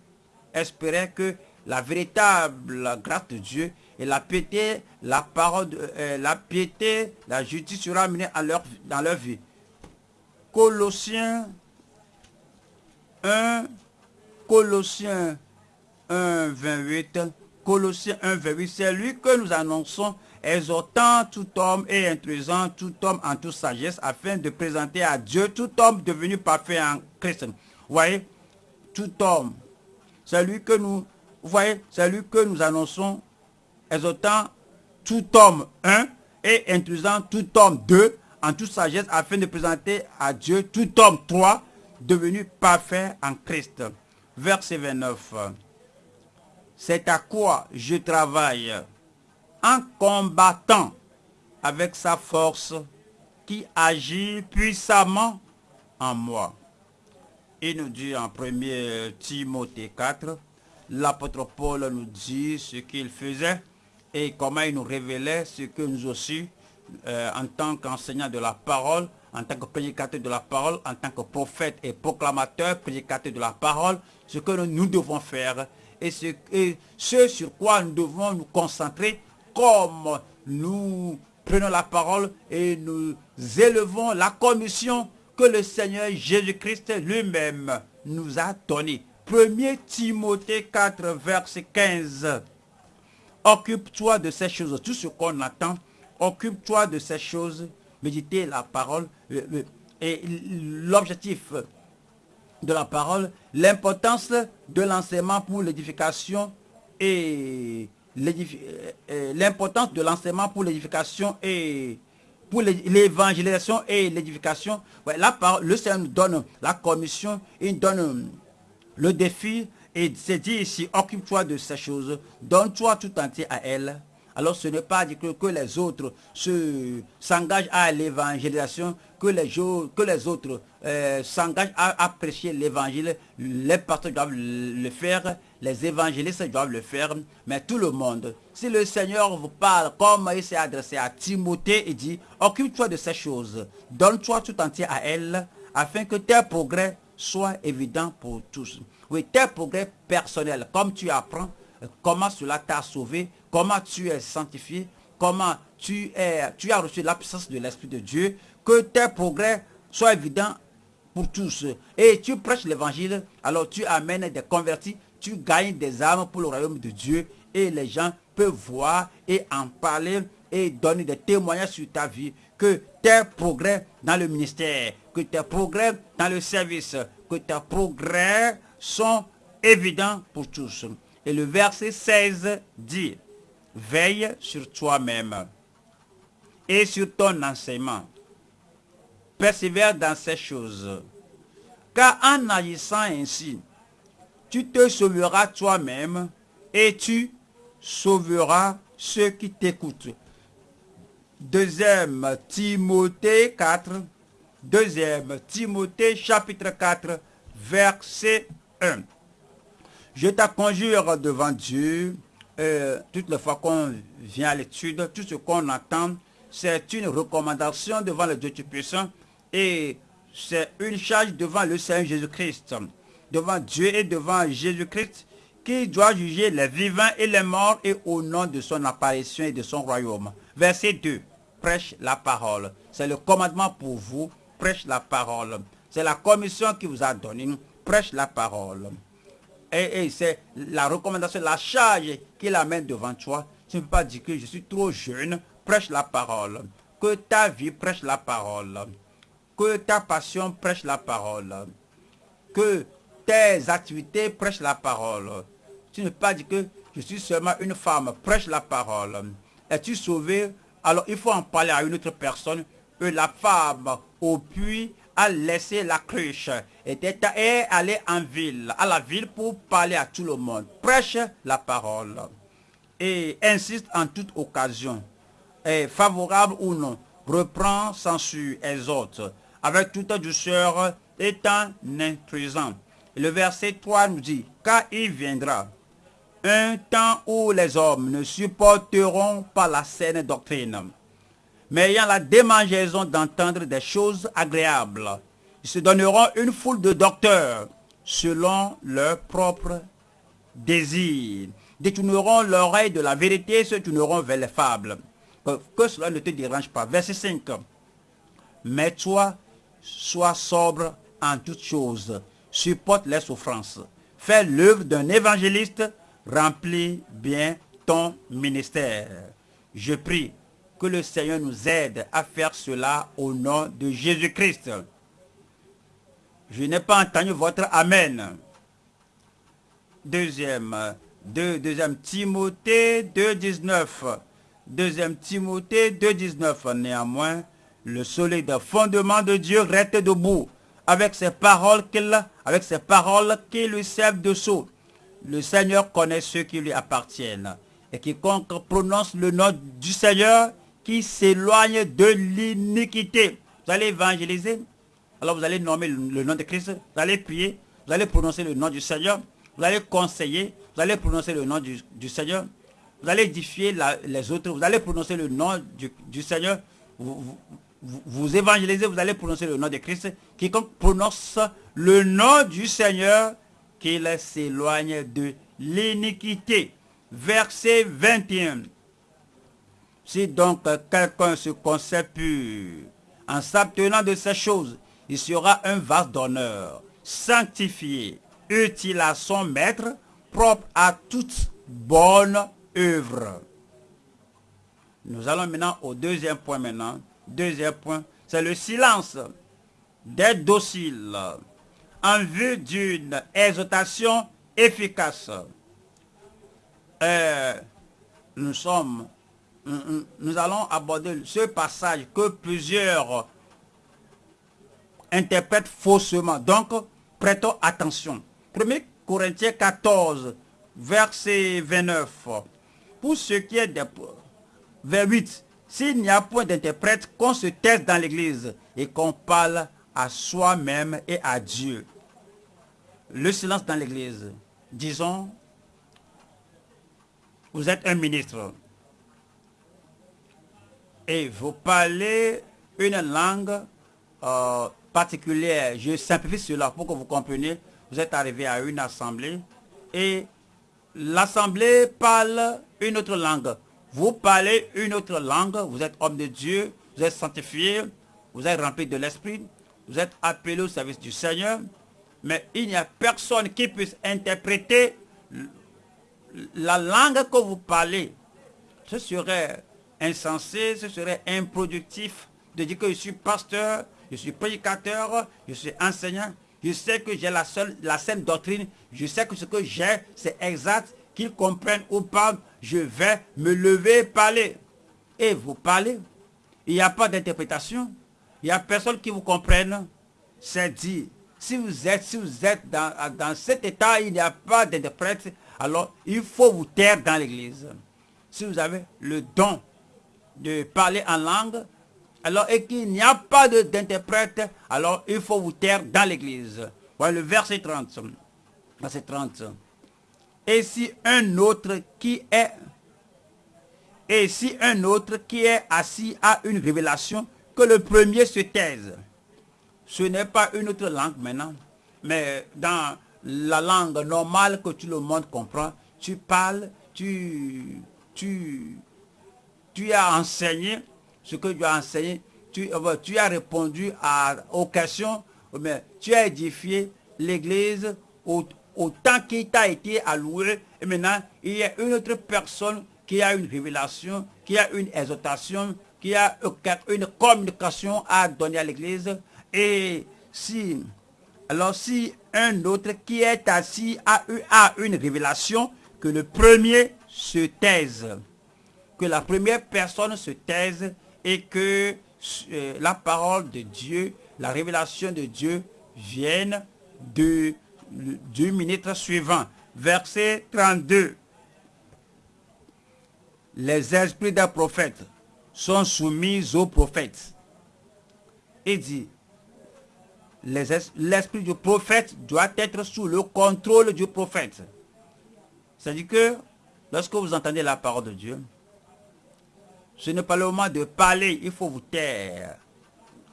espéraient que la véritable grâce de Dieu et la piété, la parole, euh, la piété, la justice sera amenée à leur, dans leur vie. Colossiens 1, Colossiens 1, 28, Colossiens 1, 28, c'est lui que nous annonçons, exhortant tout homme et introduisant tout homme en toute sagesse, afin de présenter à Dieu tout homme devenu parfait en Christ. Vous voyez, tout homme, c'est lui que nous, vous voyez, c'est lui que nous annonçons, exhortant tout homme, un, et introduisant tout homme, deux, en toute sagesse, afin de présenter à Dieu tout homme, trois, devenu parfait en Christ. Verset 29. C'est à quoi je travaille en combattant avec sa force qui agit puissamment en moi. Il nous dit en 1 Timothée 4, l'apôtre Paul nous dit ce qu'il faisait et comment il nous révélait ce que nous aussi, euh, en tant qu'enseignants de la parole, en tant que prédicateur de la parole, en tant que prophète et proclamateur, prédicateur de la parole, ce que nous devons faire et ce, sur quoi nous devons nous concentrer comme nous prenons la parole et nous élevons la commission que le Seigneur Jésus-Christ lui-même nous a donné. 1 Timothée 4, verset 15. Occupe-toi de ces choses, tout ce qu'on attend, occupe-toi de ces choses, méditer la parole et l'objectif de la parole, l'importance de l'enseignement pour l'édification et l'importance de l'enseignement pour l'édification et pour l'évangélisation et l'édification, le Seigneur nous donne la commission, il donne le défi et c'est dit ici, occupe-toi de ces choses, donne-toi tout entier à elle. Alors ce n'est pas que, que les autres s'engagent à l'évangélisation, que les, que les autres euh, s'engagent à, prêcher l'évangile. Les pasteurs doivent le faire, les évangélistes doivent le faire, mais tout le monde. Si le Seigneur vous parle comme il s'est adressé à Timothée, il dit, occupe-toi de ces choses, donne-toi tout entier à elle, afin que tes progrès soient évidents pour tous. Oui, tes progrès personnels, comme tu apprends, comment cela t'a sauvé, comment tu es sanctifié, comment tu, es, as reçu la puissance de l'Esprit de Dieu, que tes progrès soient évidents pour tous. Et tu prêches l'évangile, alors tu amènes des convertis, tu gagnes des âmes pour le royaume de Dieu et les gens peuvent voir et en parler et donner des témoignages sur ta vie, que tes progrès dans le ministère, que tes progrès dans le service, que tes progrès sont évidents pour tous. Et le verset 16 dit, veille sur toi-même et sur ton enseignement. Persévère dans ces choses. Car en agissant ainsi, tu te sauveras toi-même et tu sauveras ceux qui t'écoutent. Deuxième Timothée 4, deuxième Timothée chapitre 4, verset 1. Je te conjure devant Dieu, euh, toutes les fois qu'on vient à l'étude, tout ce qu'on entend, c'est une recommandation devant le Dieu Tout-Puissant et c'est une charge devant le Seigneur Jésus-Christ, devant Dieu et devant Jésus-Christ qui doit juger les vivants et les morts et au nom de son apparition et de son royaume. Verset 2. Prêche la parole. C'est le commandement pour vous. Prêche la parole. C'est la commission qui vous a donné. Prêche la parole. Et, c'est la recommandation, la charge qu'il amène devant toi. Tu ne peux pas dire que je suis trop jeune. Prêche la parole. Que ta vie prêche la parole. Que ta passion prêche la parole. Que tes activités prêchent la parole. Tu ne peux pas dire que je suis seulement une femme. Prêche la parole. Es-tu sauvé? Alors il faut en parler à une autre personne. La femme au puits a laissé la cruche et est allé en ville, à la ville pour parler à tout le monde. Prêche la parole. Et insiste en toute occasion, favorable ou non, reprend, censure, exhorte, avec toute douceur, étant intrusant. Le verset 3 nous dit, car il viendra. Un temps où les hommes ne supporteront pas la saine doctrine, mais ayant la démangeaison d'entendre des choses agréables. Ils se donneront une foule de docteurs selon leur propre désir. Détourneront l'oreille de la vérité, se tourneront vers les fables. Que, que cela ne te dérange pas. Verset 5. Mais toi, sois sobre en toutes choses. Supporte les souffrances. Fais l'œuvre d'un évangéliste. Remplis bien ton ministère. Je prie que le Seigneur nous aide à faire cela au nom de Jésus-Christ. Je n'ai pas entendu votre Amen. Deuxième, deux, deuxième Timothée 2.19. Deuxième Timothée 2.19. Néanmoins, le solide fondement de Dieu reste debout avec ses paroles qu'il avec ces paroles qui lui servent de sceau. Le Seigneur connaît ceux qui lui appartiennent. Et quiconque prononce le nom du Seigneur qui s'éloigne de l'iniquité. Vous allez évangéliser. Alors vous allez nommer le nom de Christ. Vous allez prier. Vous allez prononcer le nom du Seigneur. Vous allez conseiller. Vous allez prononcer le nom du, Seigneur. Vous allez édifier les autres. Vous allez prononcer le nom du, Seigneur. Vous, vous, évangélisez. Vous allez prononcer le nom de Christ. Quiconque prononce le nom du Seigneur qu'il s'éloigne de l'iniquité. Verset 21. Si donc quelqu'un se concède pur en s'abtenant de ces choses, il sera un vase d'honneur, sanctifié, utile à son maître, propre à toute bonne œuvre. Nous allons maintenant au deuxième point maintenant. Deuxième point, c'est le silence. D'être docile en vue d'une exhortation efficace. Euh, nous sommes, nous allons aborder ce passage que plusieurs interprètent faussement. Donc, prêtons attention. 1 Corinthiens 14, verset 29. Pour ce qui est des... Vers 8. S'il n'y a point d'interprète, qu'on se taise dans l'église et qu'on parle à soi-même et à Dieu. Le silence dans l'église. Disons, vous êtes un ministre et vous parlez une langue euh, particulière. Je simplifie cela pour que vous compreniez. Vous êtes arrivé à une assemblée et l'assemblée parle une autre langue. Vous parlez une autre langue, vous êtes homme de Dieu, vous êtes sanctifié, vous êtes rempli de l'esprit, vous êtes appelé au service du Seigneur, mais il n'y a personne qui puisse interpréter la langue que vous parlez. Ce serait insensé, ce serait improductif de dire que je suis pasteur, je suis prédicateur, je suis enseignant. Je sais que j'ai la seule, la saine doctrine. Je sais que ce que j'ai, c'est exact. Qu'ils comprennent ou pas, je vais me lever et parler. Et vous parlez. Il n'y a pas d'interprétation. Il n'y a personne qui vous comprenne. C'est dit. Si vous êtes, si vous êtes dans, dans cet état, il n'y a pas d'interprète. Alors, il faut vous taire dans l'église. Si vous avez le don de parler en langue, alors et qu'il n'y a pas d'interprète, alors il faut vous taire dans l'église. Voilà le verset 30. Verset 30. Et si un autre qui est et si un autre qui est assis a une révélation, que le premier se taise. Ce n'est pas une autre langue maintenant, mais dans la langue normale que tout le monde comprend, tu parles, tu, tu, tu as enseigné ce que tu as enseigné, tu, euh, tu as répondu à, aux questions, mais tu as édifié l'église au, temps qui t'a été alloué. Et maintenant, il y a une autre personne qui a une révélation, qui a une exhortation, qui a une communication à donner à l'église. Et si, alors si un autre qui est assis a, eu, a une révélation, que le premier se taise. Que la première personne se taise et que euh, la parole de Dieu, la révélation de Dieu vienne de, du ministre suivant. Verset 32. Les esprits des prophètes sont soumis aux prophètes. Et dit, l'esprit du prophète doit être sous le contrôle du prophète. C'est-à-dire que lorsque vous entendez la parole de Dieu, ce n'est pas le moment de parler, il faut vous taire.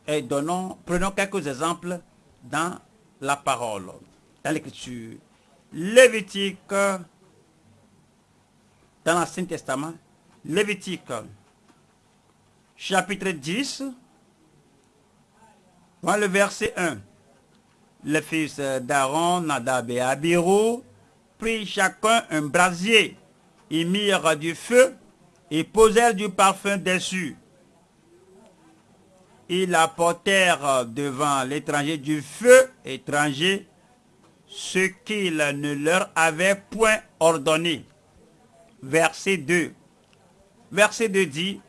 Et prenons quelques exemples dans la parole, dans l'écriture. Lévitique, dans l'Ancien Testament, Lévitique, chapitre 10, voilà le verset 1. Les fils d'Aaron, Nadab et Abiru, prirent chacun un brasier, ils mirent du feu et posèrent du parfum dessus. Ils apportèrent devant l'étranger du feu étranger, ce qu'il ne leur avait point ordonné. Verset 2. Verset 2 dit,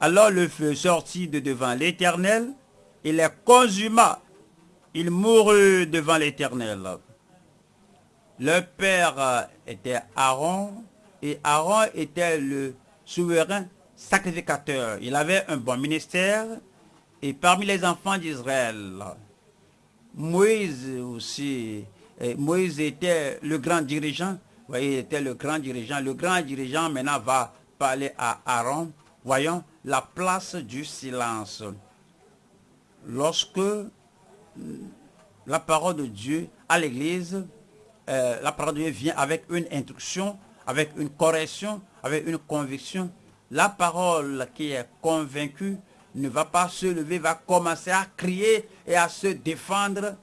Alors le feu sortit de devant l'Éternel, et les consuma. il mourut devant l'Éternel. Le père était Aaron et Aaron était le souverain sacrificateur. Il avait un bon ministère et parmi les enfants d'Israël, Moïse aussi, Moïse était le grand dirigeant. Vous voyez, il était le grand dirigeant. Le grand dirigeant maintenant va parler à Aaron. Voyons la place du silence. Lorsque la parole de Dieu à l'église, euh, la parole de Dieu vient avec une instruction, avec une correction, avec une conviction. La parole qui est convaincue ne va pas se lever, va commencer à crier et à se défendre.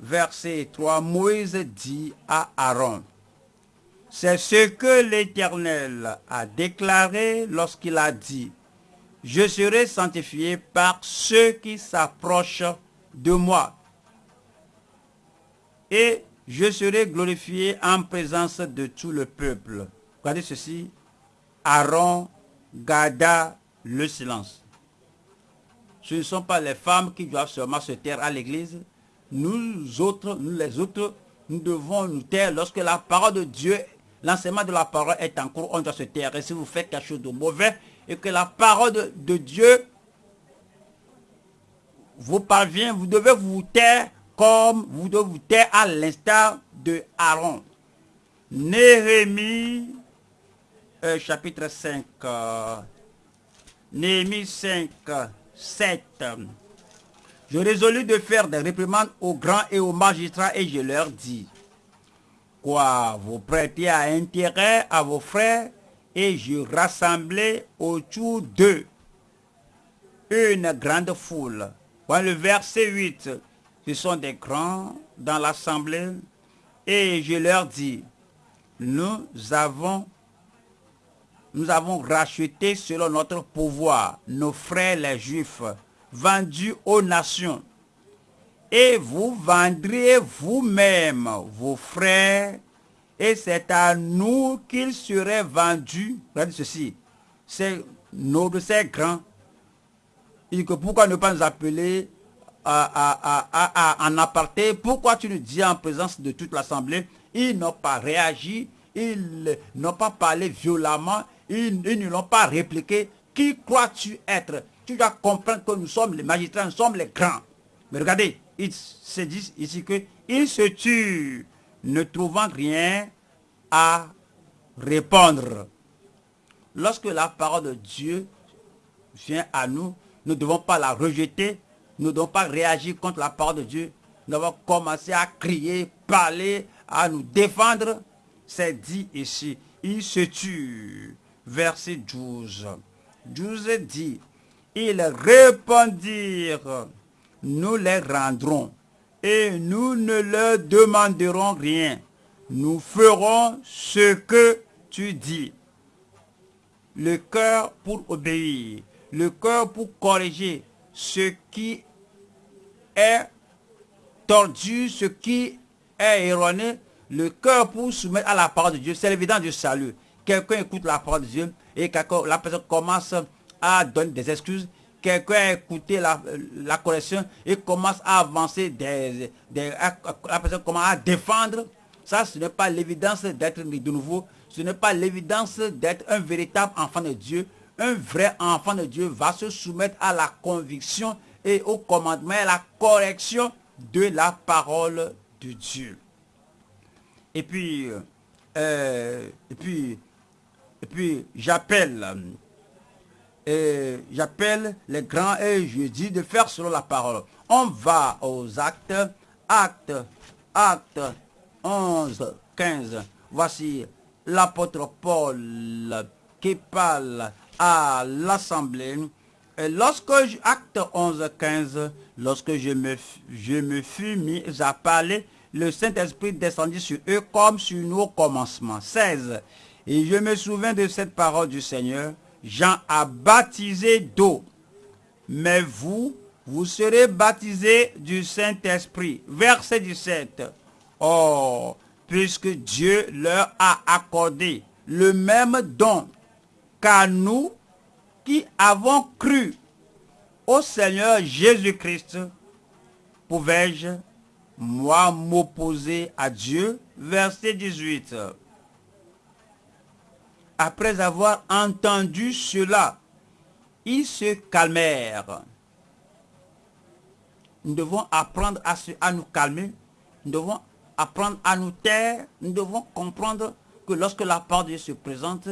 Verset 3, Moïse dit à Aaron, c'est ce que l'Éternel a déclaré lorsqu'il a dit, je serai sanctifié par ceux qui s'approchent de moi. Et je serai glorifié en présence de tout le peuple. Regardez ceci. Aaron garda le silence. Ce ne sont pas les femmes qui doivent seulement se taire à l'église. Nous autres, nous les autres, nous devons nous taire lorsque la parole de Dieu, l'enseignement de la parole est en cours, on doit se taire. Et si vous faites quelque chose de mauvais et que la parole de, de Dieu vous parvient, vous devez vous taire comme vous devez vous taire à l'instar de Aaron. Néhémie, euh, chapitre 5, euh, Néhémie 5, 7. Je résolus de faire des réprimandes aux grands et aux magistrats et je leur dis, quoi, vous prêtez à intérêt à vos frères et je rassemblai autour d'eux une grande foule. Voilà le verset 8. Ce sont des grands dans l'assemblée et je leur dis, nous avons racheté selon notre pouvoir nos frères les juifs vendus aux nations. Et vous vendrez vous-même vos frères et c'est à nous qu'ils seraient vendus. Regardez ceci. C'est noble, c'est grand. Il que pourquoi ne pas nous appeler en aparté Pourquoi tu nous dis en présence de toute l'assemblée Ils n'ont pas réagi, ils n'ont pas parlé violemment, ils, ne l'ont pas répliqué. Qui crois-tu être? Tu dois comprendre que nous sommes les magistrats, nous sommes les grands. Mais regardez, ils se disent ici que ils se tuent, ne trouvant rien à répondre. Lorsque la parole de Dieu vient à nous, nous ne devons pas la rejeter, nous ne devons pas réagir contre la parole de Dieu. Nous devons commencer à crier, parler, à nous défendre. C'est dit ici, il se tue. Verset 12. 12 dit, ils répondirent, nous les rendrons et nous ne leur demanderons rien. Nous ferons ce que tu dis. Le cœur pour obéir, le cœur pour corriger ce qui est tordu, ce qui est erroné, le cœur pour soumettre à la parole de Dieu. C'est l'évidence du salut. Quelqu'un écoute la parole de Dieu et la personne commence à donner des excuses. Quelqu'un a écouté la, la correction et commence à avancer, des, la personne commence à défendre. Ça, ce n'est pas l'évidence d'être de nouveau. Ce n'est pas l'évidence d'être un véritable enfant de Dieu. Un vrai enfant de Dieu va se soumettre à la conviction et au commandement et la correction de la parole de Dieu. Et puis, euh, et puis, et puis j'appelle, et j'appelle les grands et je dis de faire selon la parole. On va aux actes, actes, actes 11, 15. Voici l'apôtre Paul qui parle à l'assemblée. Lorsque, acte 11, 15, lorsque je me, je me fus mis à parler, le Saint-Esprit descendit sur eux comme sur nous au commencement. 16. Et je me souviens de cette parole du Seigneur. Jean a baptisé d'eau. Mais vous, vous serez baptisés du Saint-Esprit. Verset 17. Oh, puisque Dieu leur a accordé le même don qu'à nous qui avons cru au Seigneur Jésus-Christ, pouvais-je moi m'opposer à Dieu? Verset 18. Après avoir entendu cela, ils se calmèrent. Nous devons apprendre à, à nous calmer. Nous devons apprendre à nous taire. Nous devons comprendre que lorsque la parole de Dieu se présente,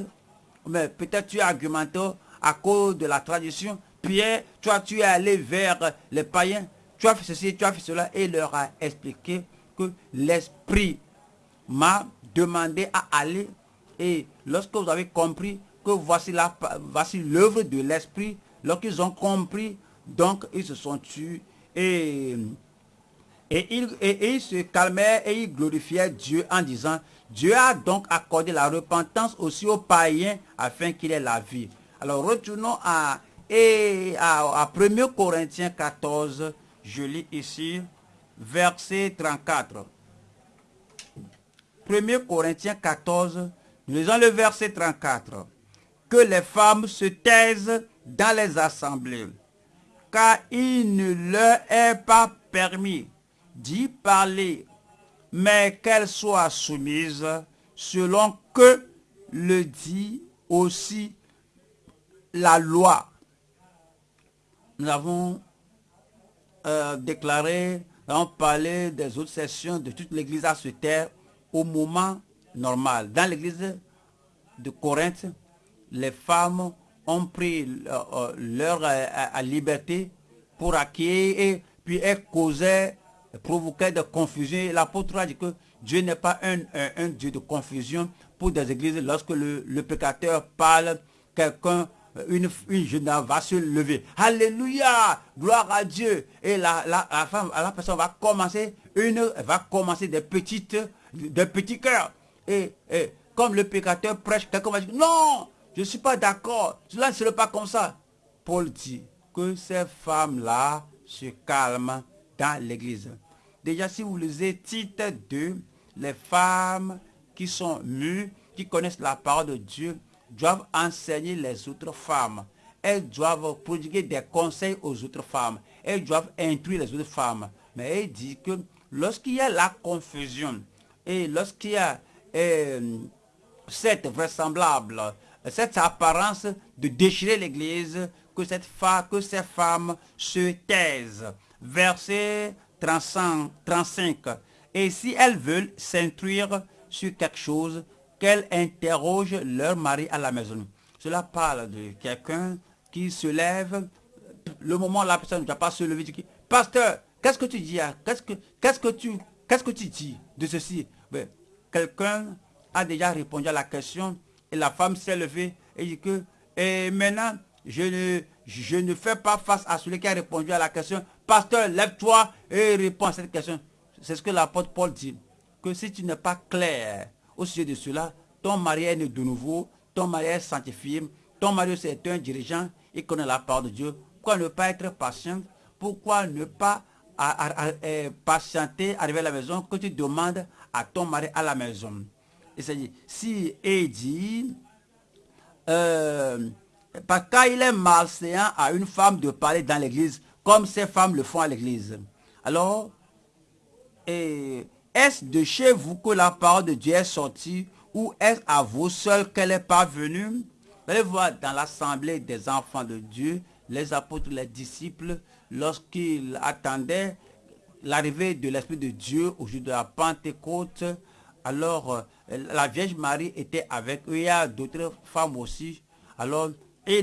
mais peut-être tu es argumenté à cause de la tradition. Pierre, toi, tu es allé vers les païens. Tu as fait ceci, tu as fait cela. Et leur a expliqué que l'Esprit m'a demandé à aller. Et lorsque vous avez compris que voici l'œuvre de l'Esprit, lorsqu'ils ont compris, donc ils se sont tués et, ils, se calmaient et ils glorifiaient Dieu en disant, Dieu a donc accordé la repentance aussi aux païens afin qu'il ait la vie. Alors retournons à, à, 1 Corinthiens 14, je lis ici, verset 34. 1 Corinthiens 14, nous lisons le verset 34. Que les femmes se taisent dans les assemblées, car il ne leur est pas permis d'y parler, mais qu'elles soient soumises selon que le dit aussi la loi. Nous avons euh, déclaré, nous avons parlé des autres sessions de toute l'église à se taire au moment normal. Dans l'église de Corinthe, les femmes ont pris euh, euh, leur liberté pour acquérir et puis elles causaient, provoquaient de confusion. L'apôtre a dit que Dieu n'est pas un, un, Dieu de confusion pour des églises. Lorsque le, le pécateur parle, quelqu'un une, une jeune dame va se lever. Alléluia, gloire à Dieu. Et la, la, femme, la personne va commencer une, va commencer des petites, des petits cœurs. Et, et comme le pécateur prêche, quelqu'un va dire, non, je ne suis pas d'accord. Cela ne serait pas comme ça. Paul dit que ces femmes-là se calment dans l'église. Déjà, si vous lisez titre 2, les femmes qui sont mûres, qui connaissent la parole de Dieu, doivent enseigner les autres femmes. Elles doivent prodiguer des conseils aux autres femmes. Elles doivent instruire les autres femmes. Mais elle dit que lorsqu'il y a la confusion et lorsqu'il y a euh, cette vraisemblable, cette apparence de déchirer l'église, que, cette que ces femmes se taisent. Verset 35. Et si elles veulent s'instruire sur quelque chose, qu'elles interrogent leur mari à la maison. Cela parle de quelqu'un qui se lève, le moment où la personne ne pas se lever, dit, pasteur, qu'est-ce que tu dis Qu'est-ce que, tu tu dis de ceci? Ben, Quelqu'un a déjà répondu à la question et la femme s'est levée et dit que et maintenant je ne, je ne fais pas face à celui qui a répondu à la question. Pasteur, lève-toi et réponds à cette question. C'est ce que l'apôtre Paul dit. Que si tu n'es pas clair au sujet de cela, ton mari est né de nouveau, ton mari est sanctifié, ton mari est un dirigeant, il connaît la part de Dieu. Pourquoi ne pas être patient? Pourquoi ne pas euh, patienter, arriver à la maison, que tu demandes à ton mari à la maison? Il s'agit, si il dit, euh, parce qu'il est malséant à une femme de parler dans l'église, comme ces femmes le font à l'église. Alors, et est-ce de chez vous que la parole de Dieu est sortie ou est-ce à vous seul qu'elle est parvenue? Vous allez voir dans l'assemblée des enfants de Dieu, les apôtres, les disciples, lorsqu'ils attendaient l'arrivée de l'Esprit de Dieu au jour de la Pentecôte, alors euh, la Vierge Marie était avec eux. Il y a d'autres femmes aussi. Alors,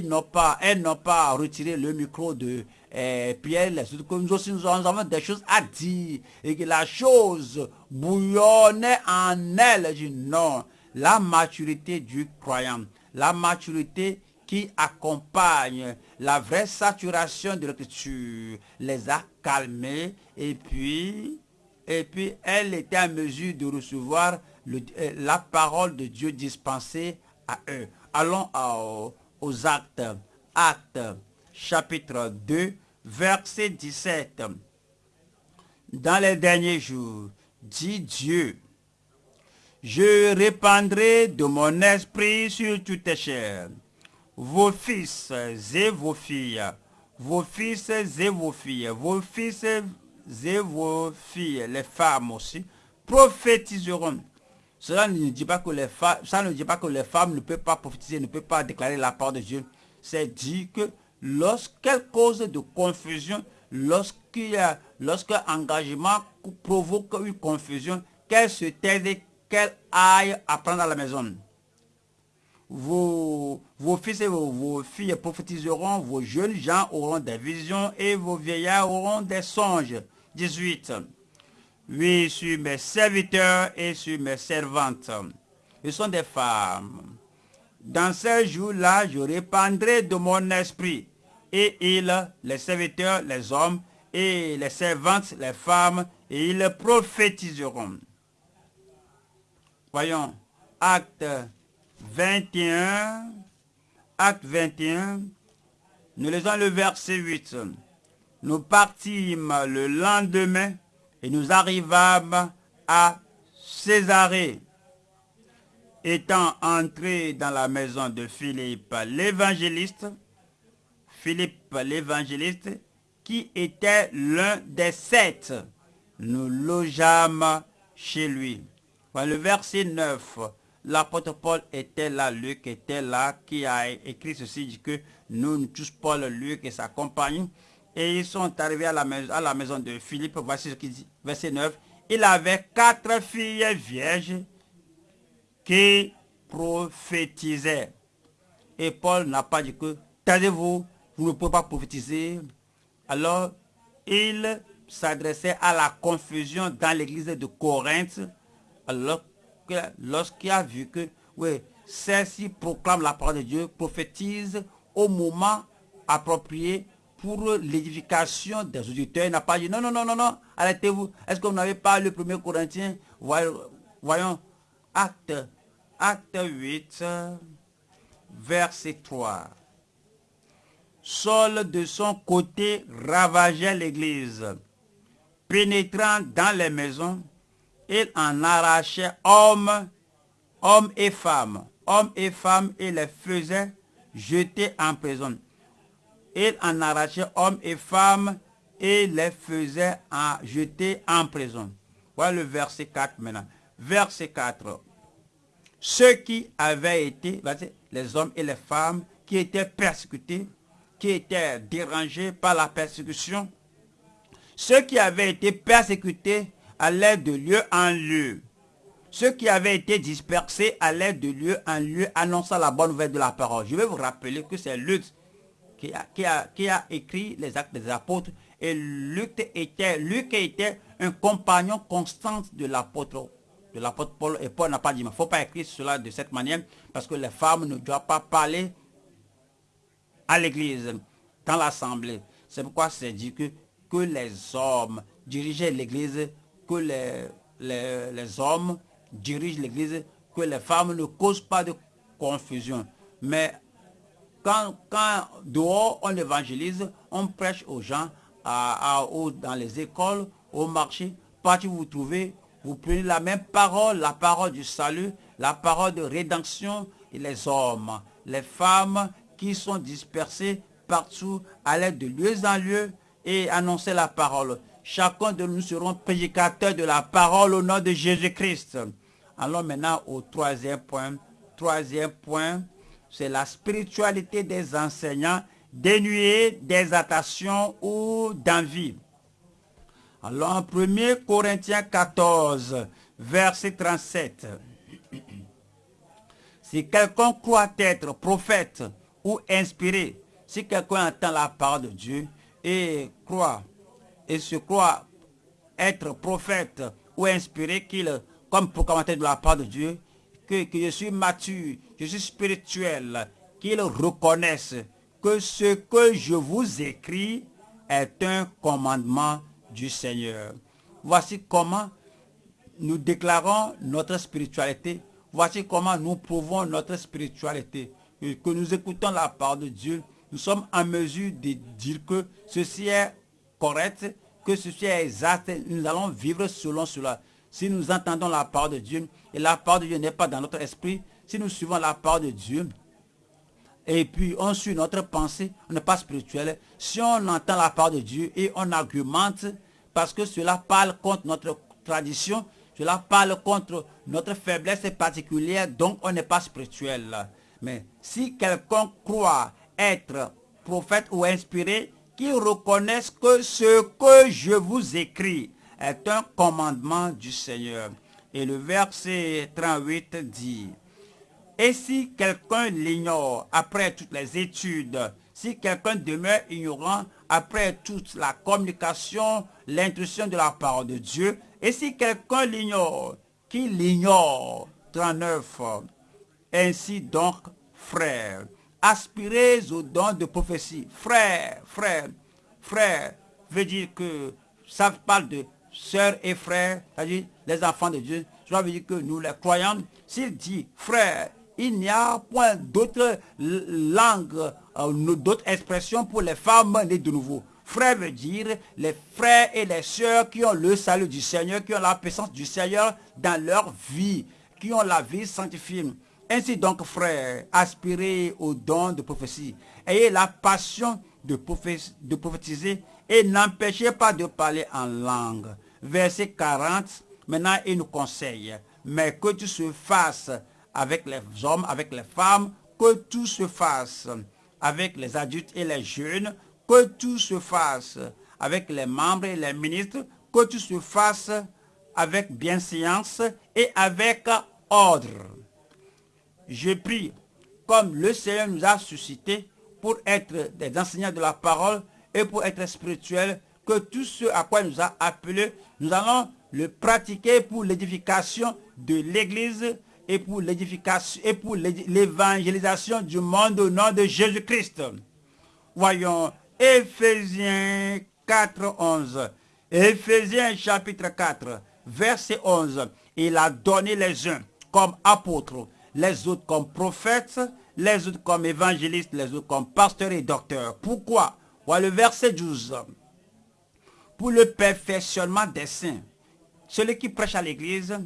n'ont elles n'ont pas retiré le micro de eh, Pierre, les autres, nous aussi nous avons des choses à dire et que la chose bouillonnait en elle. Dis non, la maturité du croyant, la maturité qui accompagne la vraie saturation de l'écriture les a calmés et puis, et puis elle était en mesure de recevoir euh, la parole de Dieu dispensée à eux. Allons aux actes. Actes chapitre 2, verset 17. Dans les derniers jours, dit Dieu, je répandrai de mon esprit sur toutes les chairs. Vos fils et vos filles, vos fils et vos filles, vos fils et vos filles, les femmes aussi, prophétiseront. Cela ne dit pas que les femmes, ça ne dit pas que les femmes ne peuvent pas prophétiser, ne peuvent pas déclarer la part de Dieu. C'est dit que lorsqu'elle cause de confusion, lorsqu'il y a, lorsqu'un engagement provoque une confusion, qu'elle se taise qu'elle aille apprendre à la maison? Vos, vos fils et vos, filles prophétiseront, vos jeunes gens auront des visions et vos vieillards auront des songes. 18. Oui, sur mes serviteurs et sur mes servantes. Ils sont des femmes. Dans ces jours-là, je répandrai de mon esprit. Et ils, les serviteurs, les hommes, et les servantes, les femmes, et ils prophétiseront. Voyons, acte 21, acte 21, nous lisons le verset 8. Nous partîmes le lendemain et nous arrivâmes à Césarée. Étant entrés dans la maison de Philippe l'évangéliste, Philippe l'évangéliste, qui était l'un des sept, nous logeâmes chez lui. le verset 9, l'apôtre Paul était là, Luc était là, qui a écrit ceci, dit que nous, tous Paul, Luc et sa compagnie, et ils sont arrivés à la, maison, à la maison de Philippe, voici ce qu'il dit, verset 9, il avait quatre filles vierges qui prophétisaient. Et Paul n'a pas dit que, taisez-vous, vous ne pouvez pas prophétiser. Alors, il s'adressait à la confusion dans l'église de Corinthe, alors lorsqu'il a vu que, oui, celle-ci proclame la parole de Dieu, prophétise au moment approprié pour l'édification des auditeurs. Il n'a pas dit, non, non, non, non, non, arrêtez-vous. Est-ce que vous n'avez pas le premier Corinthien Voyons, acte, acte 8, verset 3. Saul de son côté ravageait l'église, pénétrant dans les maisons, il en arrachait hommes, hommes et femmes, hommes et femmes, et les faisait jeter en prison. Il en arrachait hommes et femmes et les faisait jeter en prison. Voilà le verset 4 maintenant. Verset 4. Ceux qui avaient été, les hommes et les femmes, qui étaient persécutés, qui étaient dérangés par la persécution, ceux qui avaient été persécutés allaient de lieu en lieu. Ceux qui avaient été dispersés allaient de lieu en lieu annonçant la bonne nouvelle de la parole. Je vais vous rappeler que c'est Luc qui a, écrit les actes des apôtres et Luc était, Luc était un compagnon constant de l'apôtre de l'apôtre Paul et Paul n'a pas dit, mais il ne faut pas écrire cela de cette manière parce que les femmes ne doivent pas parler à l'église, dans l'assemblée. C'est pourquoi c'est dit que, que les hommes dirigeaient l'église que les, les, hommes dirigent l'église, que les femmes ne causent pas de confusion. Mais quand, quand dehors on évangélise, on prêche aux gens, à, dans les écoles, au marché, partout vous trouvez, vous prenez la même parole, la parole du salut, la parole de rédemption, et les hommes, les femmes qui sont dispersés partout, allaient de lieu en lieu et annoncer la parole. Chacun de nous serons prédicateurs de la parole au nom de Jésus-Christ. Allons maintenant au troisième point. Troisième point, c'est la spiritualité des enseignants dénués d'exaltation ou d'envie. Alors en 1 Corinthiens 14, verset 37. Si quelqu'un croit être prophète ou inspiré, si quelqu'un entend la parole de Dieu et croit et se croit être prophète ou inspiré qu'il, comme proclamateur de la part de Dieu, que, que je suis mature, je suis spirituel, qu'il reconnaisse que ce que je vous écris est un commandement du Seigneur. Voici comment nous déclarons notre spiritualité. Voici comment nous prouvons notre spiritualité. Que nous écoutons la part de Dieu. Nous sommes en mesure de dire que ceci est correct, que ceci est exact, nous allons vivre selon cela. Si nous entendons la parole de Dieu, et la parole de Dieu n'est pas dans notre esprit, si nous suivons la parole de Dieu, et puis on suit notre pensée, on n'est pas spirituel. Si on entend la parole de Dieu et on argumente parce que cela parle contre notre tradition, cela parle contre notre faiblesse particulière, donc on n'est pas spirituel. Mais si quelqu'un croit être prophète ou inspiré, qu'il reconnaisse que ce que je vous écris est un commandement du Seigneur. Et le verset 38 dit, Et si quelqu'un l'ignore après toutes les études, si quelqu'un demeure ignorant après toute la communication, l'intuition de la parole de Dieu, et si quelqu'un l'ignore, qu'il l'ignore, 39, ainsi donc, frères, aspirez au don de prophétie. Frère, frère, frère, veut dire que ça parle de sœurs et frères, c'est-à-dire les enfants de Dieu. Cela veut dire que nous, les croyants, s'il dit frère, il n'y a point d'autres langues, euh, d'autres expressions pour les femmes nées de nouveau. Frère veut dire les frères et les sœurs qui ont le salut du Seigneur, qui ont la puissance du Seigneur dans leur vie, qui ont la vie sanctifiée. Ainsi donc, frères, aspirez au don de prophétie. Ayez la passion de, prophétiser et n'empêchez pas de parler en langue. Verset 40, maintenant il nous conseille, mais que tout se fasse avec les hommes, avec les femmes, que tout se fasse avec les adultes et les jeunes, que tout se fasse avec les membres et les ministres, que tout se fasse avec bienséance et avec ordre je prie, comme le Seigneur nous a suscité pour être des enseignants de la parole et pour être spirituels, que tout ce à quoi il nous a appelés, nous allons le pratiquer pour l'édification de l'Église et pour l'édification et pour l'évangélisation du monde au nom de Jésus-Christ. Voyons Éphésiens 4, 11. Éphésiens chapitre 4, verset 11. Il a donné les uns comme apôtres, les autres comme prophètes, les autres comme évangélistes, les autres comme pasteurs et docteurs. Pourquoi? Voilà le verset 12. Pour le perfectionnement des saints. Celui qui prêche à l'église,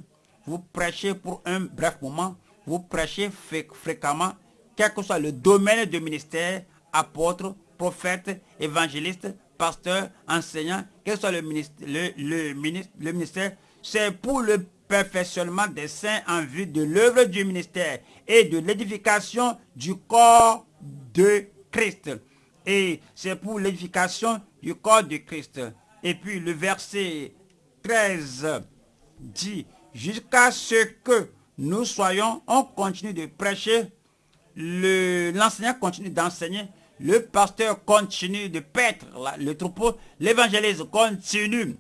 vous prêchez pour un bref moment, vous prêchez fréquemment, quel que soit le domaine de ministère, apôtre, prophète, évangéliste, pasteur, enseignant, quel que soit le le ministère c'est pour le perfectionnement des saints en vue de l'œuvre du ministère et de l'édification du corps de Christ. Et c'est pour l'édification du corps de Christ. Et puis le verset 13 dit, jusqu'à ce que nous soyons, on continue de prêcher, l'enseignant continue d'enseigner, le pasteur continue de paître le troupeau, l'évangéliste continue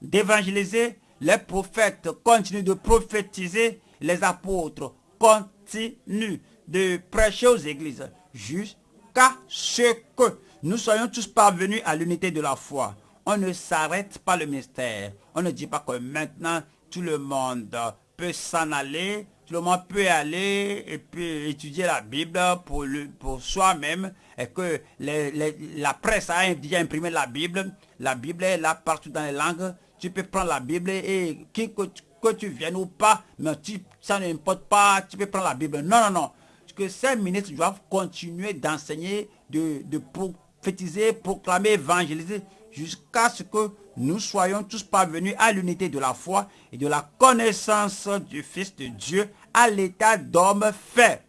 d'évangéliser, les prophètes continuent de prophétiser, les apôtres continuent de prêcher aux églises jusqu'à ce que nous soyons tous parvenus à l'unité de la foi. On ne s'arrête pas le mystère. On ne dit pas que maintenant tout le monde peut s'en aller, tout le monde peut aller et puis étudier la Bible pour, pour soi-même et que la presse a déjà imprimé la Bible. La Bible est là partout dans les langues tu peux prendre la Bible et que, que, tu viennes ou pas, mais tu, ça n'importe pas, tu peux prendre la Bible. Non, non, non. Que ces ministres doivent continuer d'enseigner, de, de prophétiser, proclamer, évangéliser, jusqu'à ce que nous soyons tous parvenus à l'unité de la foi et de la connaissance du Fils de Dieu à l'état d'homme fait,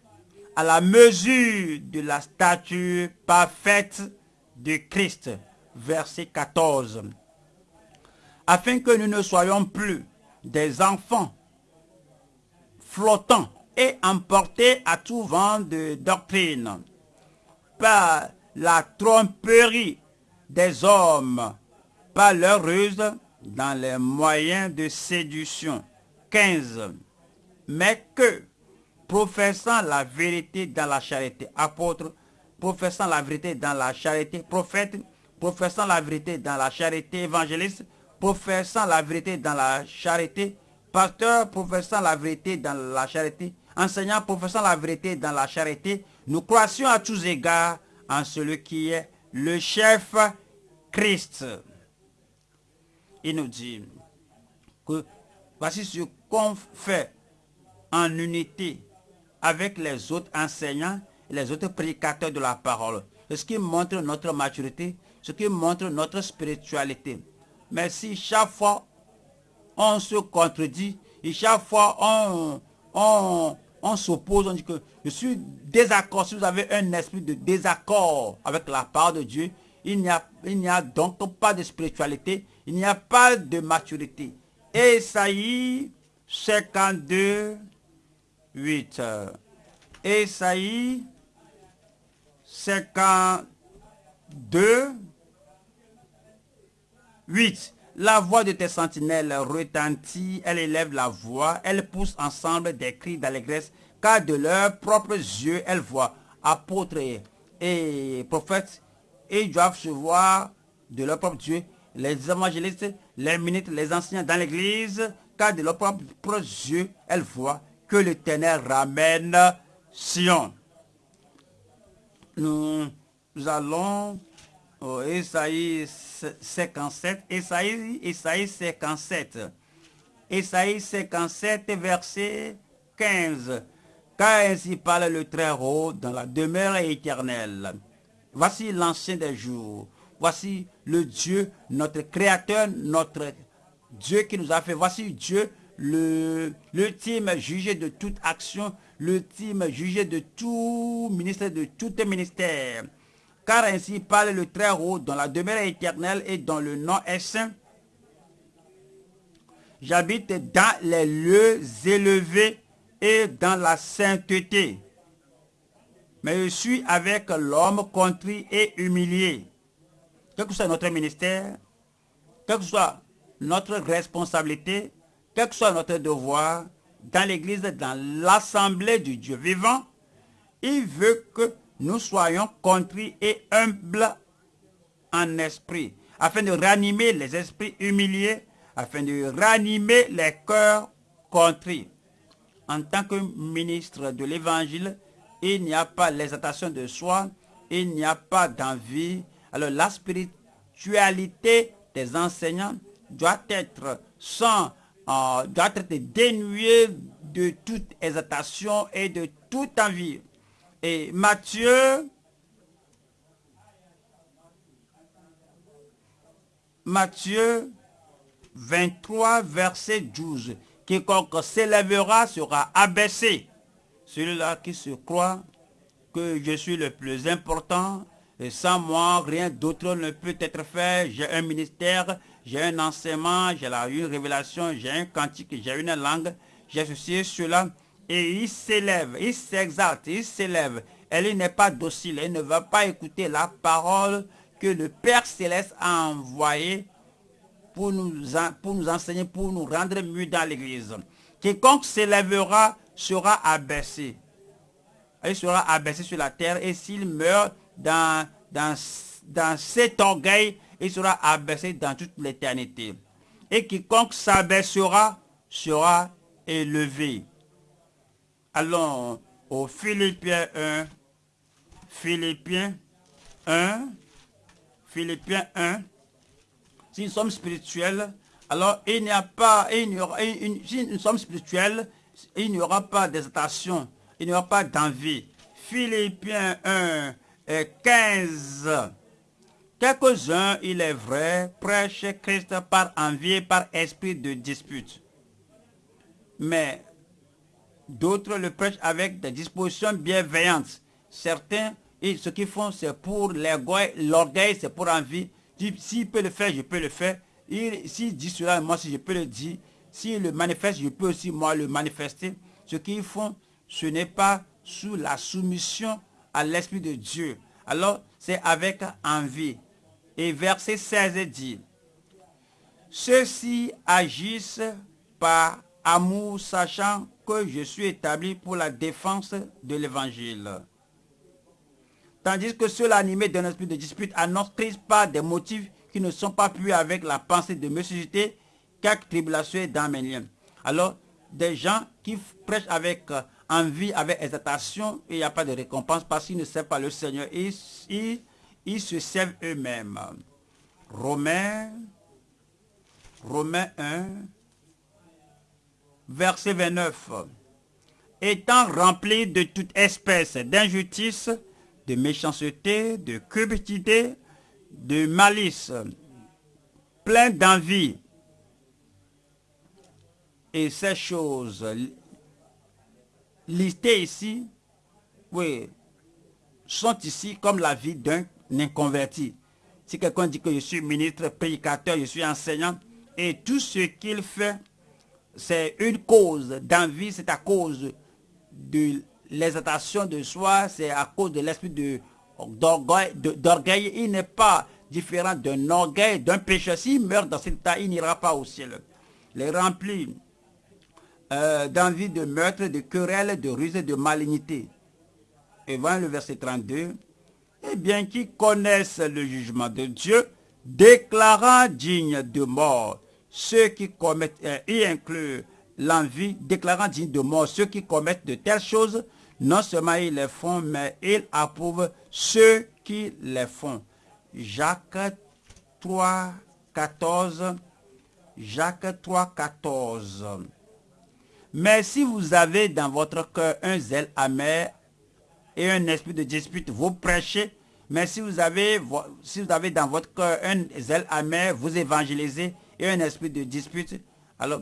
à la mesure de la statue parfaite de Christ. Verset 14 afin que nous ne soyons plus des enfants flottants et emportés à tout vent de doctrine par la tromperie des hommes, par leur ruse dans les moyens de séduction. 15. Mais que, professant la vérité dans la charité, apôtre, professant la vérité dans la charité, prophète, professant la vérité dans la charité, évangéliste, professant la vérité dans la charité, pasteur professant la vérité dans la charité, enseignant professant la vérité dans la charité, nous croissions à tous égards en celui qui est le chef Christ. Il nous dit que voici ce qu'on fait en unité avec les autres enseignants les autres prédicateurs de la parole. Ce qui montre notre maturité, ce qui montre notre spiritualité Mais si chaque fois on se contredit, et chaque fois on, on, on s'oppose, on dit que je suis désaccord. Si vous avez un esprit de désaccord avec la part de Dieu, il n'y a, a donc pas de spiritualité, il n'y a pas de maturité. Esaïe 52, 8. Esaïe 52, 8. La voix de tes sentinelles retentit, elle élève la voix, elle pousse ensemble des cris d'allégresse, car de leurs propres yeux, elles voient. Apôtres et prophètes, ils doivent se voir de leur propre Dieu. Les évangélistes, les ministres, les enseignants dans l'église, car de leurs propres yeux, elles voient que l'Éternel ramène Sion. Nous allons au Esaïe 57, Esaïe, Esaïe 57, Esaïe 57, verset 15. Car ainsi parle le Très-Haut dans la demeure éternelle. Voici l'ancien des jours. Voici le Dieu, notre Créateur, notre Dieu qui nous a fait. Voici Dieu, l'ultime jugé de toute action, l'ultime jugé de tout ministère, de tout ministère. Car ainsi parle le Très-Haut dans la demeure éternelle et dans le nom est saint. J'habite dans les lieux élevés et dans la sainteté. Mais je suis avec l'homme contrit et humilié. Quel que soit notre ministère, quelle que soit notre responsabilité, quel que soit notre devoir, dans l'église, dans l'assemblée du Dieu vivant, il veut que nous soyons contrits et humbles en esprit, afin de ranimer les esprits humiliés, afin de ranimer les cœurs contrits. En tant que ministre de l'évangile, il n'y a pas l'exaltation de soi, il n'y a pas d'envie. Alors la spiritualité des enseignants doit être sans, euh, doit être dénuée de toute exaltation et de toute envie. Et Matthieu, Matthieu 23, verset 12. Quiconque s'élèvera sera abaissé. Celui-là qui se croit que je suis le plus important, et sans moi, rien d'autre ne peut être fait. J'ai un ministère, j'ai un enseignement, j'ai une révélation, j'ai un cantique, j'ai une langue, j'ai ceci, cela et il s'élève, il s'exalte, il s'élève. Elle n'est pas docile, elle ne va pas écouter la parole que le Père Céleste a envoyée pour nous, pour nous enseigner, pour nous rendre mieux dans l'église. Quiconque s'élèvera sera abaissé. Il sera abaissé sur la terre et s'il meurt dans, dans, dans cet orgueil, il sera abaissé dans toute l'éternité. Et quiconque s'abaissera sera élevé. Allons au Philippiens 1. Philippiens 1. Philippiens 1. Si nous sommes spirituels, alors il n'y a pas, il n'y aura, si nous sommes spirituels, il n'y aura pas d'hésitation, il n'y aura pas d'envie. Philippiens 1 et 15. Quelques-uns, il est vrai, prêchent Christ par envie, par esprit de dispute. Mais D'autres le prêchent avec des dispositions bienveillantes. Certains, ce qu'ils font, c'est pour l'orgueil, c'est pour envie. S'il peut le faire, je peux le faire. S'il dit cela, moi, si je peux le dire. S'il le manifeste, je peux aussi, moi, le manifester. Ce qu'ils font, ce n'est pas sous la soumission à l'Esprit de Dieu. Alors, c'est avec envie. Et verset 16 dit, Ceux-ci agissent par amour, sachant que je suis établi pour la défense de l'évangile. Tandis que ceux animés d'un esprit de dispute annoncent par des motifs qui ne sont pas plus avec la pensée de me susciter quelques tribulations dans mes liens. Alors, des gens qui prêchent avec euh, envie, avec exaltation, il n'y a pas de récompense parce qu'ils ne servent pas le Seigneur. Ils, ils, ils se servent eux-mêmes. Romains, Romains 1, verset 29. Étant rempli de toute espèce d'injustice, de méchanceté, de cupidité, de malice. plein d'envie. Et ces choses listées ici, oui, sont ici comme la vie d'un inconverti. Si quelqu'un dit que je suis ministre, prédicateur, je suis enseignant, et tout ce qu'il fait, c'est une cause d'envie, c'est à cause de l'exaltation de soi, c'est à cause de l'esprit d'orgueil. Il n'est pas différent d'un orgueil, d'un péché. S'il meurt dans cet état, il n'ira pas au ciel. Les remplis euh, d'envie de meurtre, de querelle, de ruse, de malignité. Et voilà le verset 32. Eh bien, qui connaissent le jugement de Dieu, déclarant digne de mort ceux qui commettent, euh, y inclut l'envie, déclarant digne de mort ceux qui commettent de telles choses, non seulement ils les font, mais ils approuvent ceux qui les font. Jacques 3, 14. Jacques 3, 14. Mais si vous avez dans votre cœur un zèle amer et un esprit de dispute, vous prêchez. Mais si vous avez, si vous avez dans votre cœur un zèle amer, vous évangélisez et un esprit de dispute, alors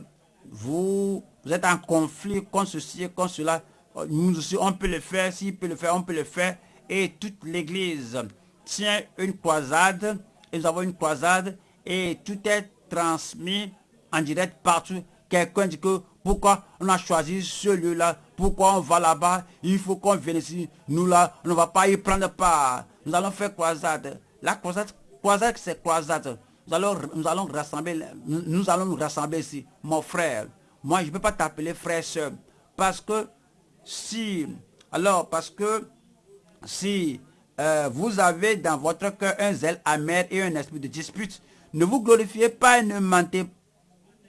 vous, êtes en conflit contre ceci, contre cela. Nous aussi, on peut le faire, s'il peut le faire, on peut le faire. Et toute l'église tient une croisade, et nous avons une croisade, et tout est transmis en direct partout. Quelqu'un dit que pourquoi on a choisi ce lieu-là, pourquoi on va là-bas, il faut qu'on vienne ici. Nous là, on ne va pas y prendre part. Nous allons faire croisade. La croisade, croisade c'est croisade nous allons, nous allons rassembler, nous rassembler ici. Mon frère, moi je ne peux pas t'appeler frère seul. Parce que si, alors parce que si euh, vous avez dans votre cœur un zèle amer et un esprit de dispute, ne vous glorifiez pas et ne mentez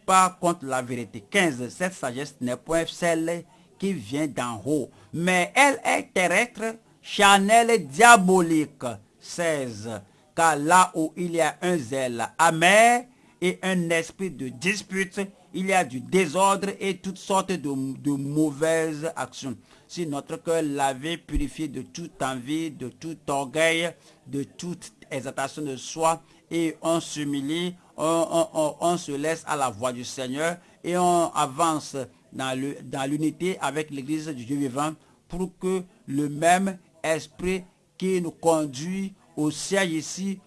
pas contre la vérité. 15. Cette sagesse n'est point celle qui vient d'en haut, mais elle est terrestre, charnelle, diabolique. 16 car là où il y a un zèle amer et un esprit de dispute, il y a du désordre et toutes sortes de, mauvaises actions. Si notre cœur lavé, purifié de toute envie, de tout orgueil, de toute exaltation de soi, et on s'humilie, on, se laisse à la voix du Seigneur et on avance dans l'unité avec l'église du Dieu vivant pour que le même esprit qui nous conduit au siège ici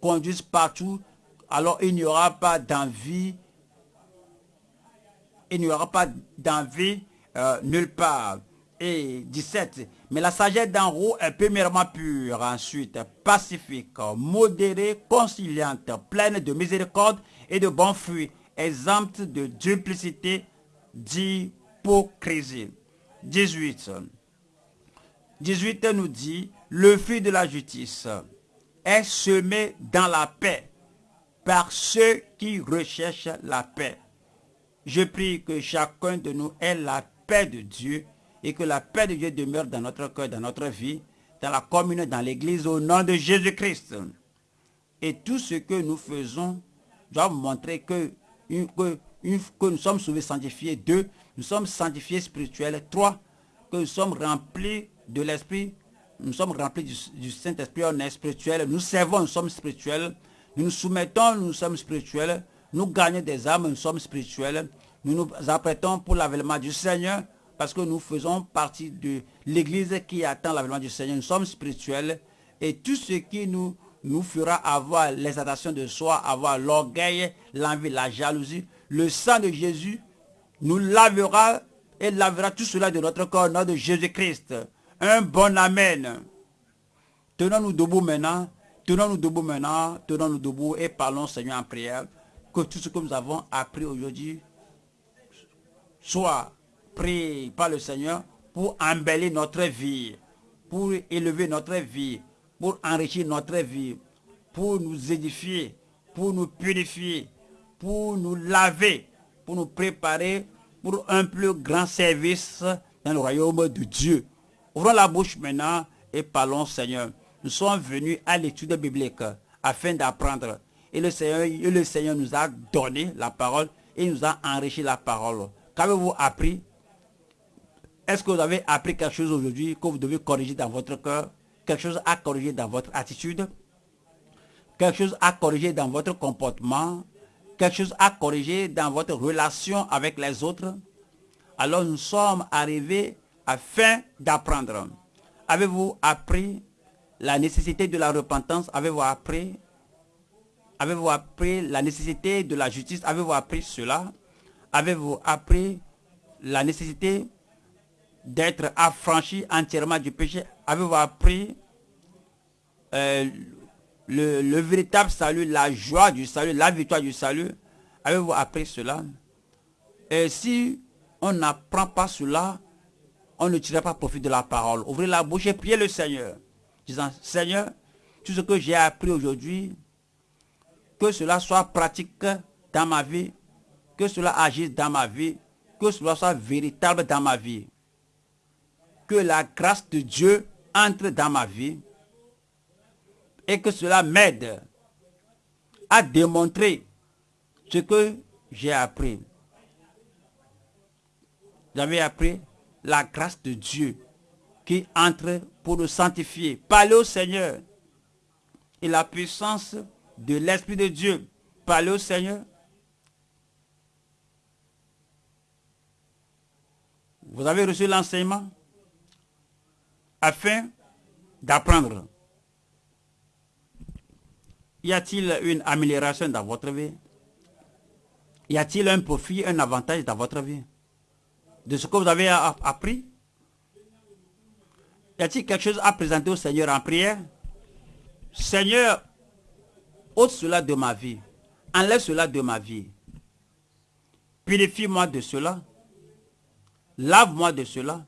conduisent partout, alors il n'y aura pas d'envie, il n'y aura pas d'envie euh, nulle part. Et 17, mais la sagesse d'en haut est premièrement pure, ensuite pacifique, modérée, conciliante, pleine de miséricorde et de bons fruits, exempte de duplicité, d'hypocrisie. 18. 18 nous dit, le fruit de la justice est semé dans la paix par ceux qui recherchent la paix. Je prie que chacun de nous ait la paix de Dieu et que la paix de Dieu demeure dans notre cœur, dans notre vie, dans la commune, dans l'église, au nom de Jésus-Christ. Et tout ce que nous faisons doit montrer que, nous sommes sauvés sanctifiés. Deux, nous sommes sanctifiés spirituels. Trois, que nous sommes remplis de l'Esprit nous sommes remplis du, Saint-Esprit, on est spirituel, nous servons, nous sommes spirituels, nous nous soumettons, nous sommes spirituels, nous gagnons des âmes, nous sommes spirituels, nous nous apprêtons pour l'avènement du Seigneur, parce que nous faisons partie de l'église qui attend l'avènement du Seigneur, nous sommes spirituels, et tout ce qui nous, nous fera avoir l'exaltation de soi, avoir l'orgueil, l'envie, la jalousie, le sang de Jésus nous lavera et lavera tout cela de notre corps, nom de Jésus-Christ. Un bon Amen. Tenons-nous debout maintenant. Tenons-nous debout maintenant. Tenons-nous debout et parlons Seigneur en prière. Que tout ce que nous avons appris aujourd'hui soit pris par le Seigneur pour embellir notre vie, pour élever notre vie, pour enrichir notre vie, pour nous édifier, pour nous purifier, pour nous laver, pour nous préparer pour un plus grand service dans le royaume de Dieu. Ouvrons la bouche maintenant et parlons Seigneur. Nous sommes venus à l'étude biblique afin d'apprendre. Et le, Seigneur, nous a donné la parole et nous a enrichi la parole. Qu'avez-vous appris? Est-ce que vous avez appris quelque chose aujourd'hui que vous devez corriger dans votre cœur? Quelque chose à corriger dans votre attitude? Quelque chose à corriger dans votre comportement, quelque chose à corriger dans votre relation avec les autres, alors nous sommes arrivés afin d'apprendre. Avez-vous appris la nécessité de la repentance? Avez-vous appris Avez-vous appris la nécessité de la justice? Avez-vous appris cela? Avez-vous appris la nécessité d'être affranchi entièrement du péché? Avez-vous appris euh, le, véritable salut, la joie du salut, la victoire du salut? Avez-vous appris cela? Et si on n'apprend pas cela, on ne tirera pas profit de la parole. Ouvrez la bouche et priez le Seigneur. Disant, Seigneur, tout ce que j'ai appris aujourd'hui, que cela soit pratique dans ma vie, que cela agisse dans ma vie, que cela soit véritable dans ma vie. Que la grâce de Dieu entre dans ma vie et que cela m'aide à démontrer ce que j'ai appris. J'avais appris? La grâce de Dieu qui entre pour nous sanctifier. Parlez au Seigneur. Et la puissance de l'Esprit de Dieu. Parlez au Seigneur. Vous avez reçu l'enseignement afin d'apprendre. Y a-t-il une amélioration dans votre vie? Y a-t-il un profit, un avantage dans votre vie? De ce que vous avez appris? Y a-t-il quelque chose à présenter au Seigneur en prière? Seigneur, ôte cela de ma vie. Enlève cela de ma vie. Purifie-moi de cela. Lave-moi de cela.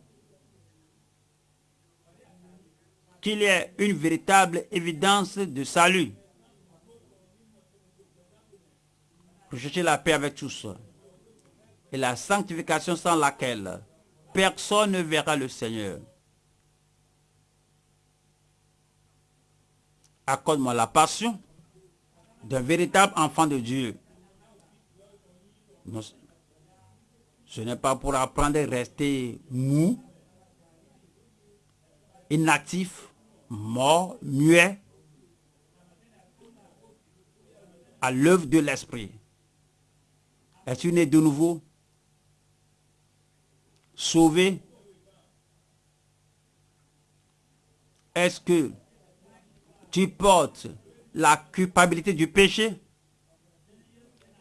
Qu'il y ait une véritable évidence de salut. Recherchez la paix avec tous et la sanctification sans laquelle personne ne verra le Seigneur. Accorde-moi la passion d'un véritable enfant de Dieu. Ce n'est pas pour apprendre à rester mou, inactif, mort, muet, à l'œuvre de l'esprit. Es-tu né de nouveau? Sauvé Est-ce que tu portes la culpabilité du péché?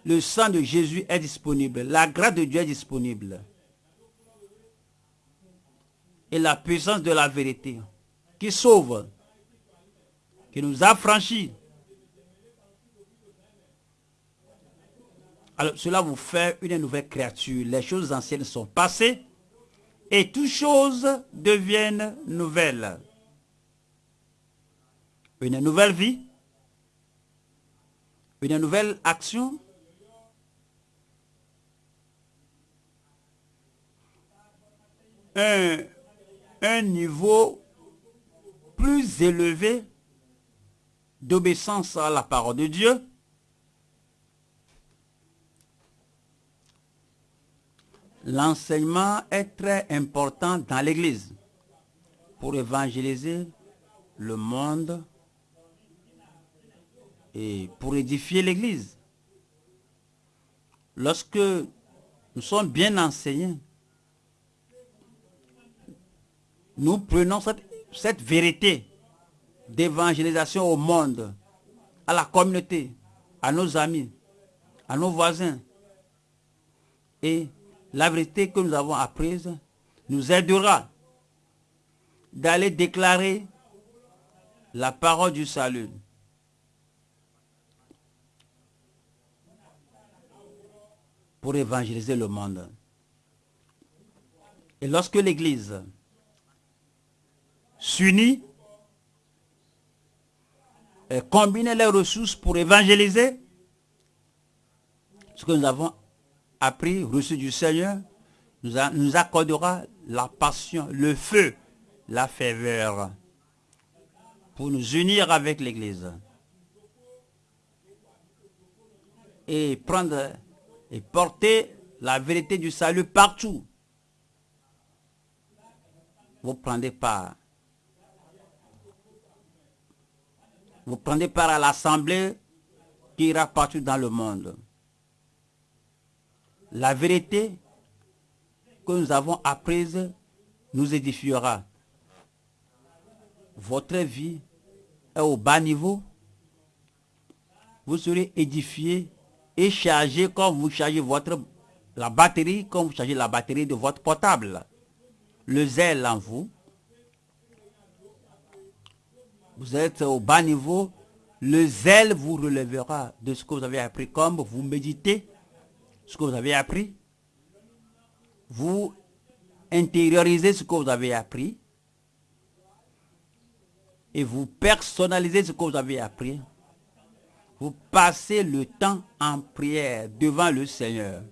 Le sang de Jésus est disponible. La grâce de Dieu est disponible. Et la puissance de la vérité qui sauve, qui nous a franchis. Alors cela vous fait une nouvelle créature. Les choses anciennes sont passées et toutes choses deviennent nouvelles. Une nouvelle vie, une nouvelle action, un, niveau plus élevé d'obéissance à la parole de Dieu, L'enseignement est très important dans l'Église pour évangéliser le monde et pour édifier l'Église. Lorsque nous sommes bien enseignés, nous prenons cette, vérité d'évangélisation au monde, à la communauté, à nos amis, à nos voisins et la vérité que nous avons apprise nous aidera d'aller déclarer la parole du salut. pour évangéliser le monde. Et lorsque l'Église s'unit et combine les ressources pour évangéliser, ce que nous avons appris, reçu du Seigneur, nous, accordera la passion, le feu, la ferveur pour nous unir avec l'Église et prendre et porter la vérité du salut partout. Vous prenez part. Vous prenez part à l'assemblée qui ira partout dans le monde. La vérité que nous avons apprise nous édifiera. Votre vie est au bas niveau. Vous serez édifié et chargé comme vous chargez votre la batterie, comme vous chargez la batterie de votre portable. Le zèle en vous. Vous êtes au bas niveau. Le zèle vous relèvera de ce que vous avez appris. Comme vous méditez ce que vous avez appris. Vous intériorisez ce que vous avez appris. Et vous personnalisez ce que vous avez appris. Vous passez le temps en prière devant le Seigneur.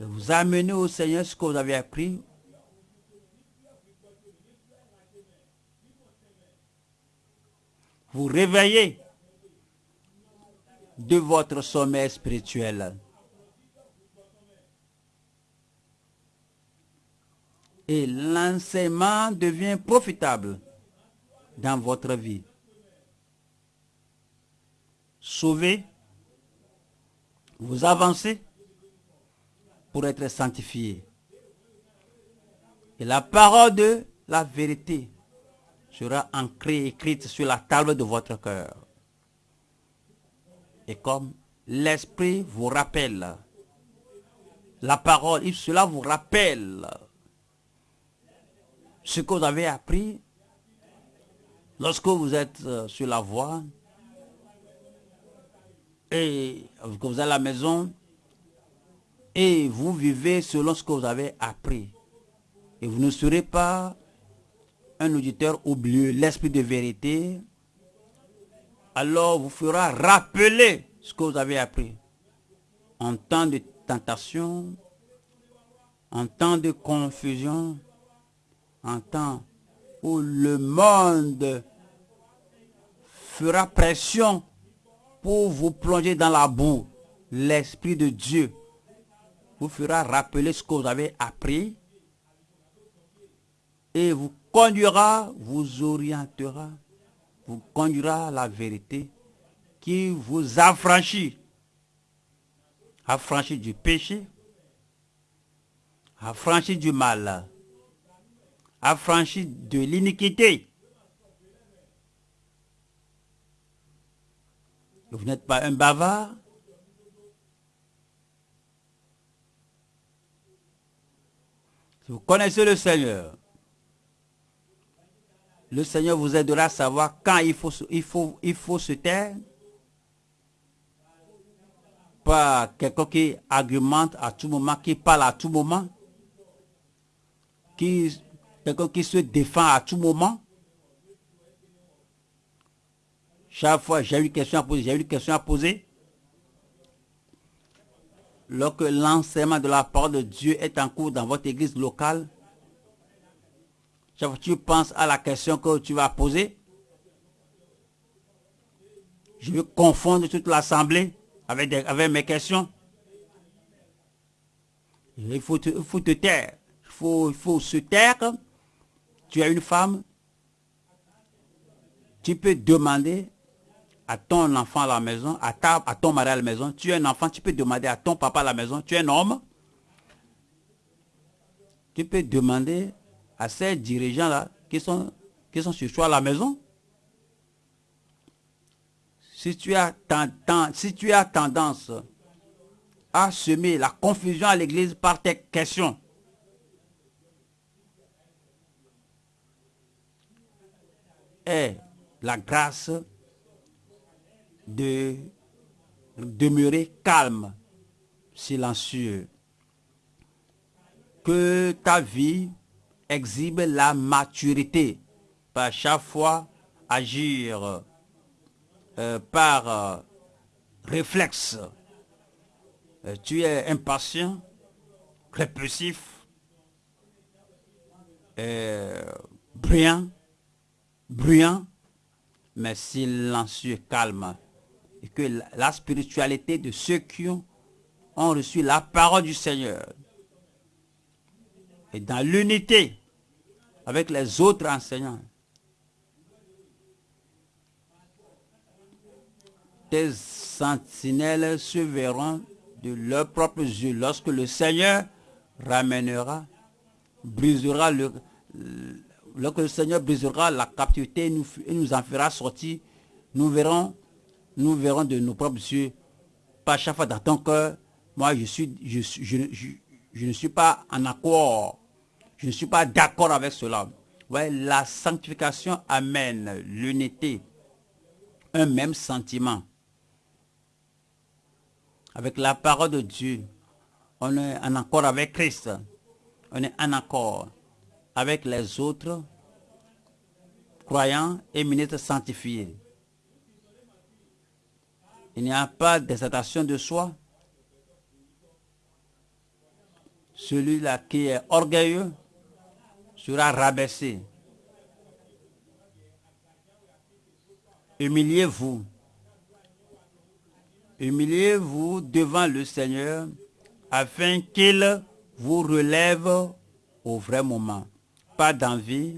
vous amenez au Seigneur ce que vous avez appris. Vous réveillez de votre sommeil spirituel. Et l'enseignement devient profitable dans votre vie. Sauvé, vous avancez pour être sanctifié. Et la parole de la vérité sera ancrée, écrite sur la table de votre cœur. Et comme l'Esprit vous rappelle, la parole, cela vous rappelle ce que vous avez appris lorsque vous êtes euh, sur la voie et que vous êtes à la maison et vous vivez selon ce que vous avez appris. Et vous ne serez pas un auditeur oublieux, l'esprit de vérité. Alors vous fera rappeler ce que vous avez appris. En temps de tentation, en temps de confusion, en temps où le monde fera pression pour vous plonger dans la boue, l'Esprit de Dieu vous fera rappeler ce que vous avez appris et vous conduira, vous orientera, vous conduira à la vérité qui vous affranchit, affranchit du péché, affranchit du mal affranchi de l'iniquité. Vous n'êtes pas un bavard. Vous connaissez le Seigneur, le Seigneur vous aidera à savoir quand il faut, il faut, il faut se taire. Pas quelqu'un qui argumente à tout moment, qui parle à tout moment, qui quelqu'un qui se défend à tout moment. Chaque fois, j'ai une question à poser, j'ai une question à poser. Lorsque l'enseignement de la parole de Dieu est en cours dans votre église locale, chaque fois tu penses à la question que tu vas poser, je vais confondre toute l'assemblée avec, avec mes questions. Il faut te, faut te taire. Il faut, il faut se taire tu as une femme, tu peux demander à ton enfant à la maison, à, ta, à ton mari à la maison, tu es un enfant, tu peux demander à ton papa à la maison, tu es un homme, tu peux demander à ces dirigeants-là qui sont, qui sont sur toi à la maison. Si tu, as si tu as tendance à semer la confusion à l'église par tes questions, est la grâce de demeurer calme, silencieux. Que ta vie exhibe la maturité, par chaque fois agir euh, par euh, réflexe. Euh, tu es impatient, répulsif, brillant, bruyant, mais silencieux, calme. Et que la spiritualité de ceux qui ont, reçu la parole du Seigneur et dans l'unité avec les autres enseignants, tes sentinelles se verront de leurs propres yeux lorsque le Seigneur ramènera, brisera le, lorsque le Seigneur brisera la captivité et nous, nous en fera sortir, nous verrons, nous verrons de nos propres yeux, pas chaque fois dans ton cœur, moi je ne suis pas en accord, je ne suis pas d'accord avec cela. La sanctification amène l'unité, un même sentiment. Avec la parole de Dieu, on est en accord avec Christ. On est en accord avec les autres croyants et ministres sanctifiés. Il n'y a pas d'exaltation de soi. Celui-là qui est orgueilleux sera rabaissé. Humiliez-vous. Humiliez-vous devant le Seigneur afin qu'il vous relève au vrai moment. D'envie.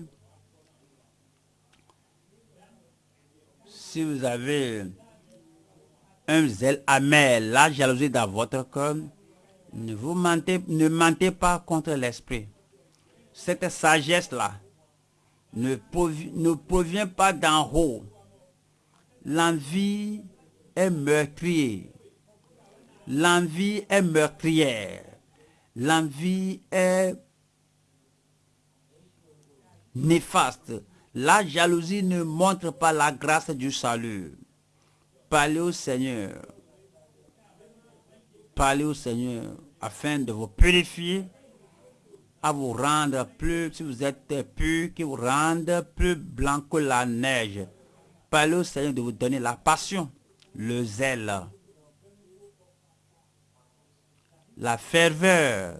Si vous avez un zèle amer, la jalousie dans votre cœur, ne vous mentez, ne mentez pas contre l'esprit. Cette sagesse-là ne, ne provient pas d'en haut. L'envie est meurtrière. L'envie est meurtrière. L'envie est néfaste. La jalousie ne montre pas la grâce du salut. Parlez au Seigneur. Parlez au Seigneur afin de vous purifier, à vous rendre plus, si vous êtes pur, qui vous rende plus blanc que la neige. Parlez au Seigneur de vous donner la passion, le zèle, la ferveur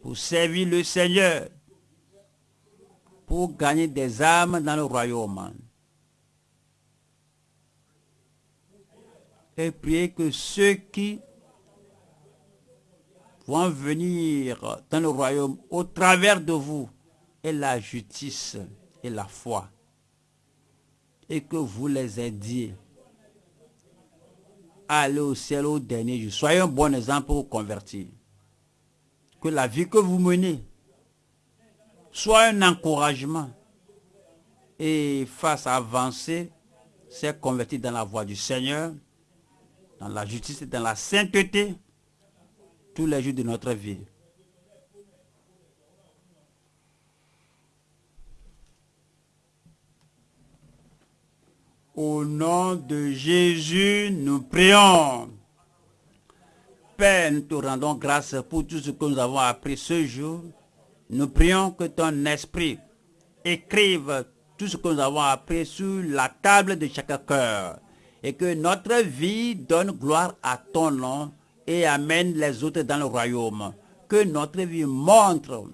pour servir le Seigneur, pour gagner des âmes dans le royaume. Et priez que ceux qui vont venir dans le royaume au travers de vous aient la justice et la foi. Et que vous les aidiez à aller au ciel au dernier jour. Soyez un bon exemple pour convertir. Que la vie que vous menez soit un encouragement et à avancer, c'est converti dans la voie du Seigneur, dans la justice et dans la sainteté tous les jours de notre vie. Au nom de Jésus, nous prions. Père, nous te rendons grâce pour tout ce que nous avons appris ce jour. Nous prions que ton esprit écrive tout ce que nous avons appris sur la table de chaque cœur et que notre vie donne gloire à ton nom et amène les autres dans le royaume. Que notre vie montre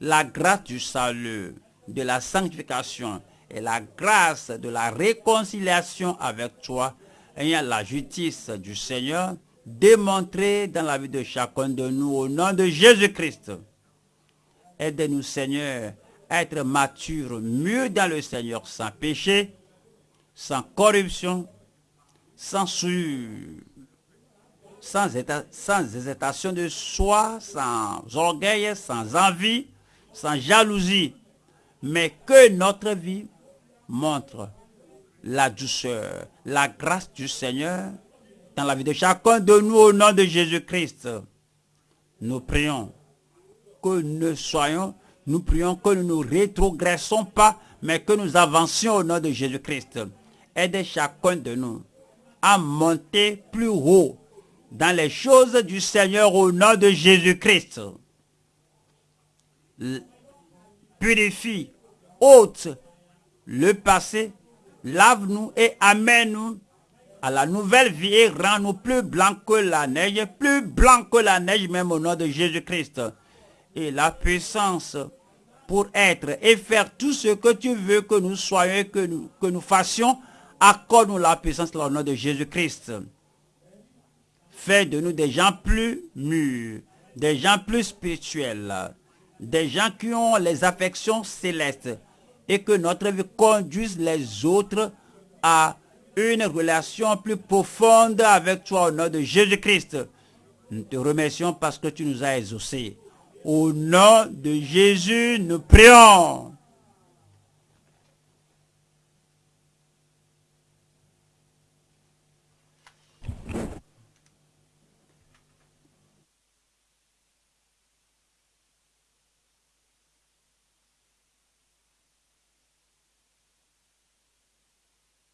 la grâce du salut, de la sanctification et la grâce de la réconciliation avec toi ayant la justice du Seigneur démontrée dans la vie de chacun de nous au nom de Jésus-Christ. Aide-nous Seigneur à être matures, mieux dans le Seigneur, sans péché, sans corruption, sans souillure sans, sans hésitation de soi, sans orgueil, sans envie, sans jalousie, mais que notre vie montre la douceur, la grâce du Seigneur dans la vie de chacun de nous au nom de Jésus-Christ. Nous prions que nous soyons, nous prions que nous ne rétrogressons pas, mais que nous avancions au nom de Jésus-Christ. Aide chacun de nous à monter plus haut dans les choses du Seigneur au nom de Jésus-Christ. Purifie, ôte le passé, lave-nous et amène-nous à la nouvelle vie et rend-nous plus blancs que la neige, plus blancs que la neige même au nom de Jésus-Christ. Et la puissance pour être et faire tout ce que tu veux que nous soyons, que nous, que nous fassions, accorde-nous la puissance au nom de Jésus-Christ. Fais de nous des gens plus mûrs, des gens plus spirituels, des gens qui ont les affections célestes et que notre vie conduise les autres à une relation plus profonde avec toi au nom de Jésus-Christ. Nous te remercions parce que tu nous as exaucés. Au nom de Jésus, nous prions.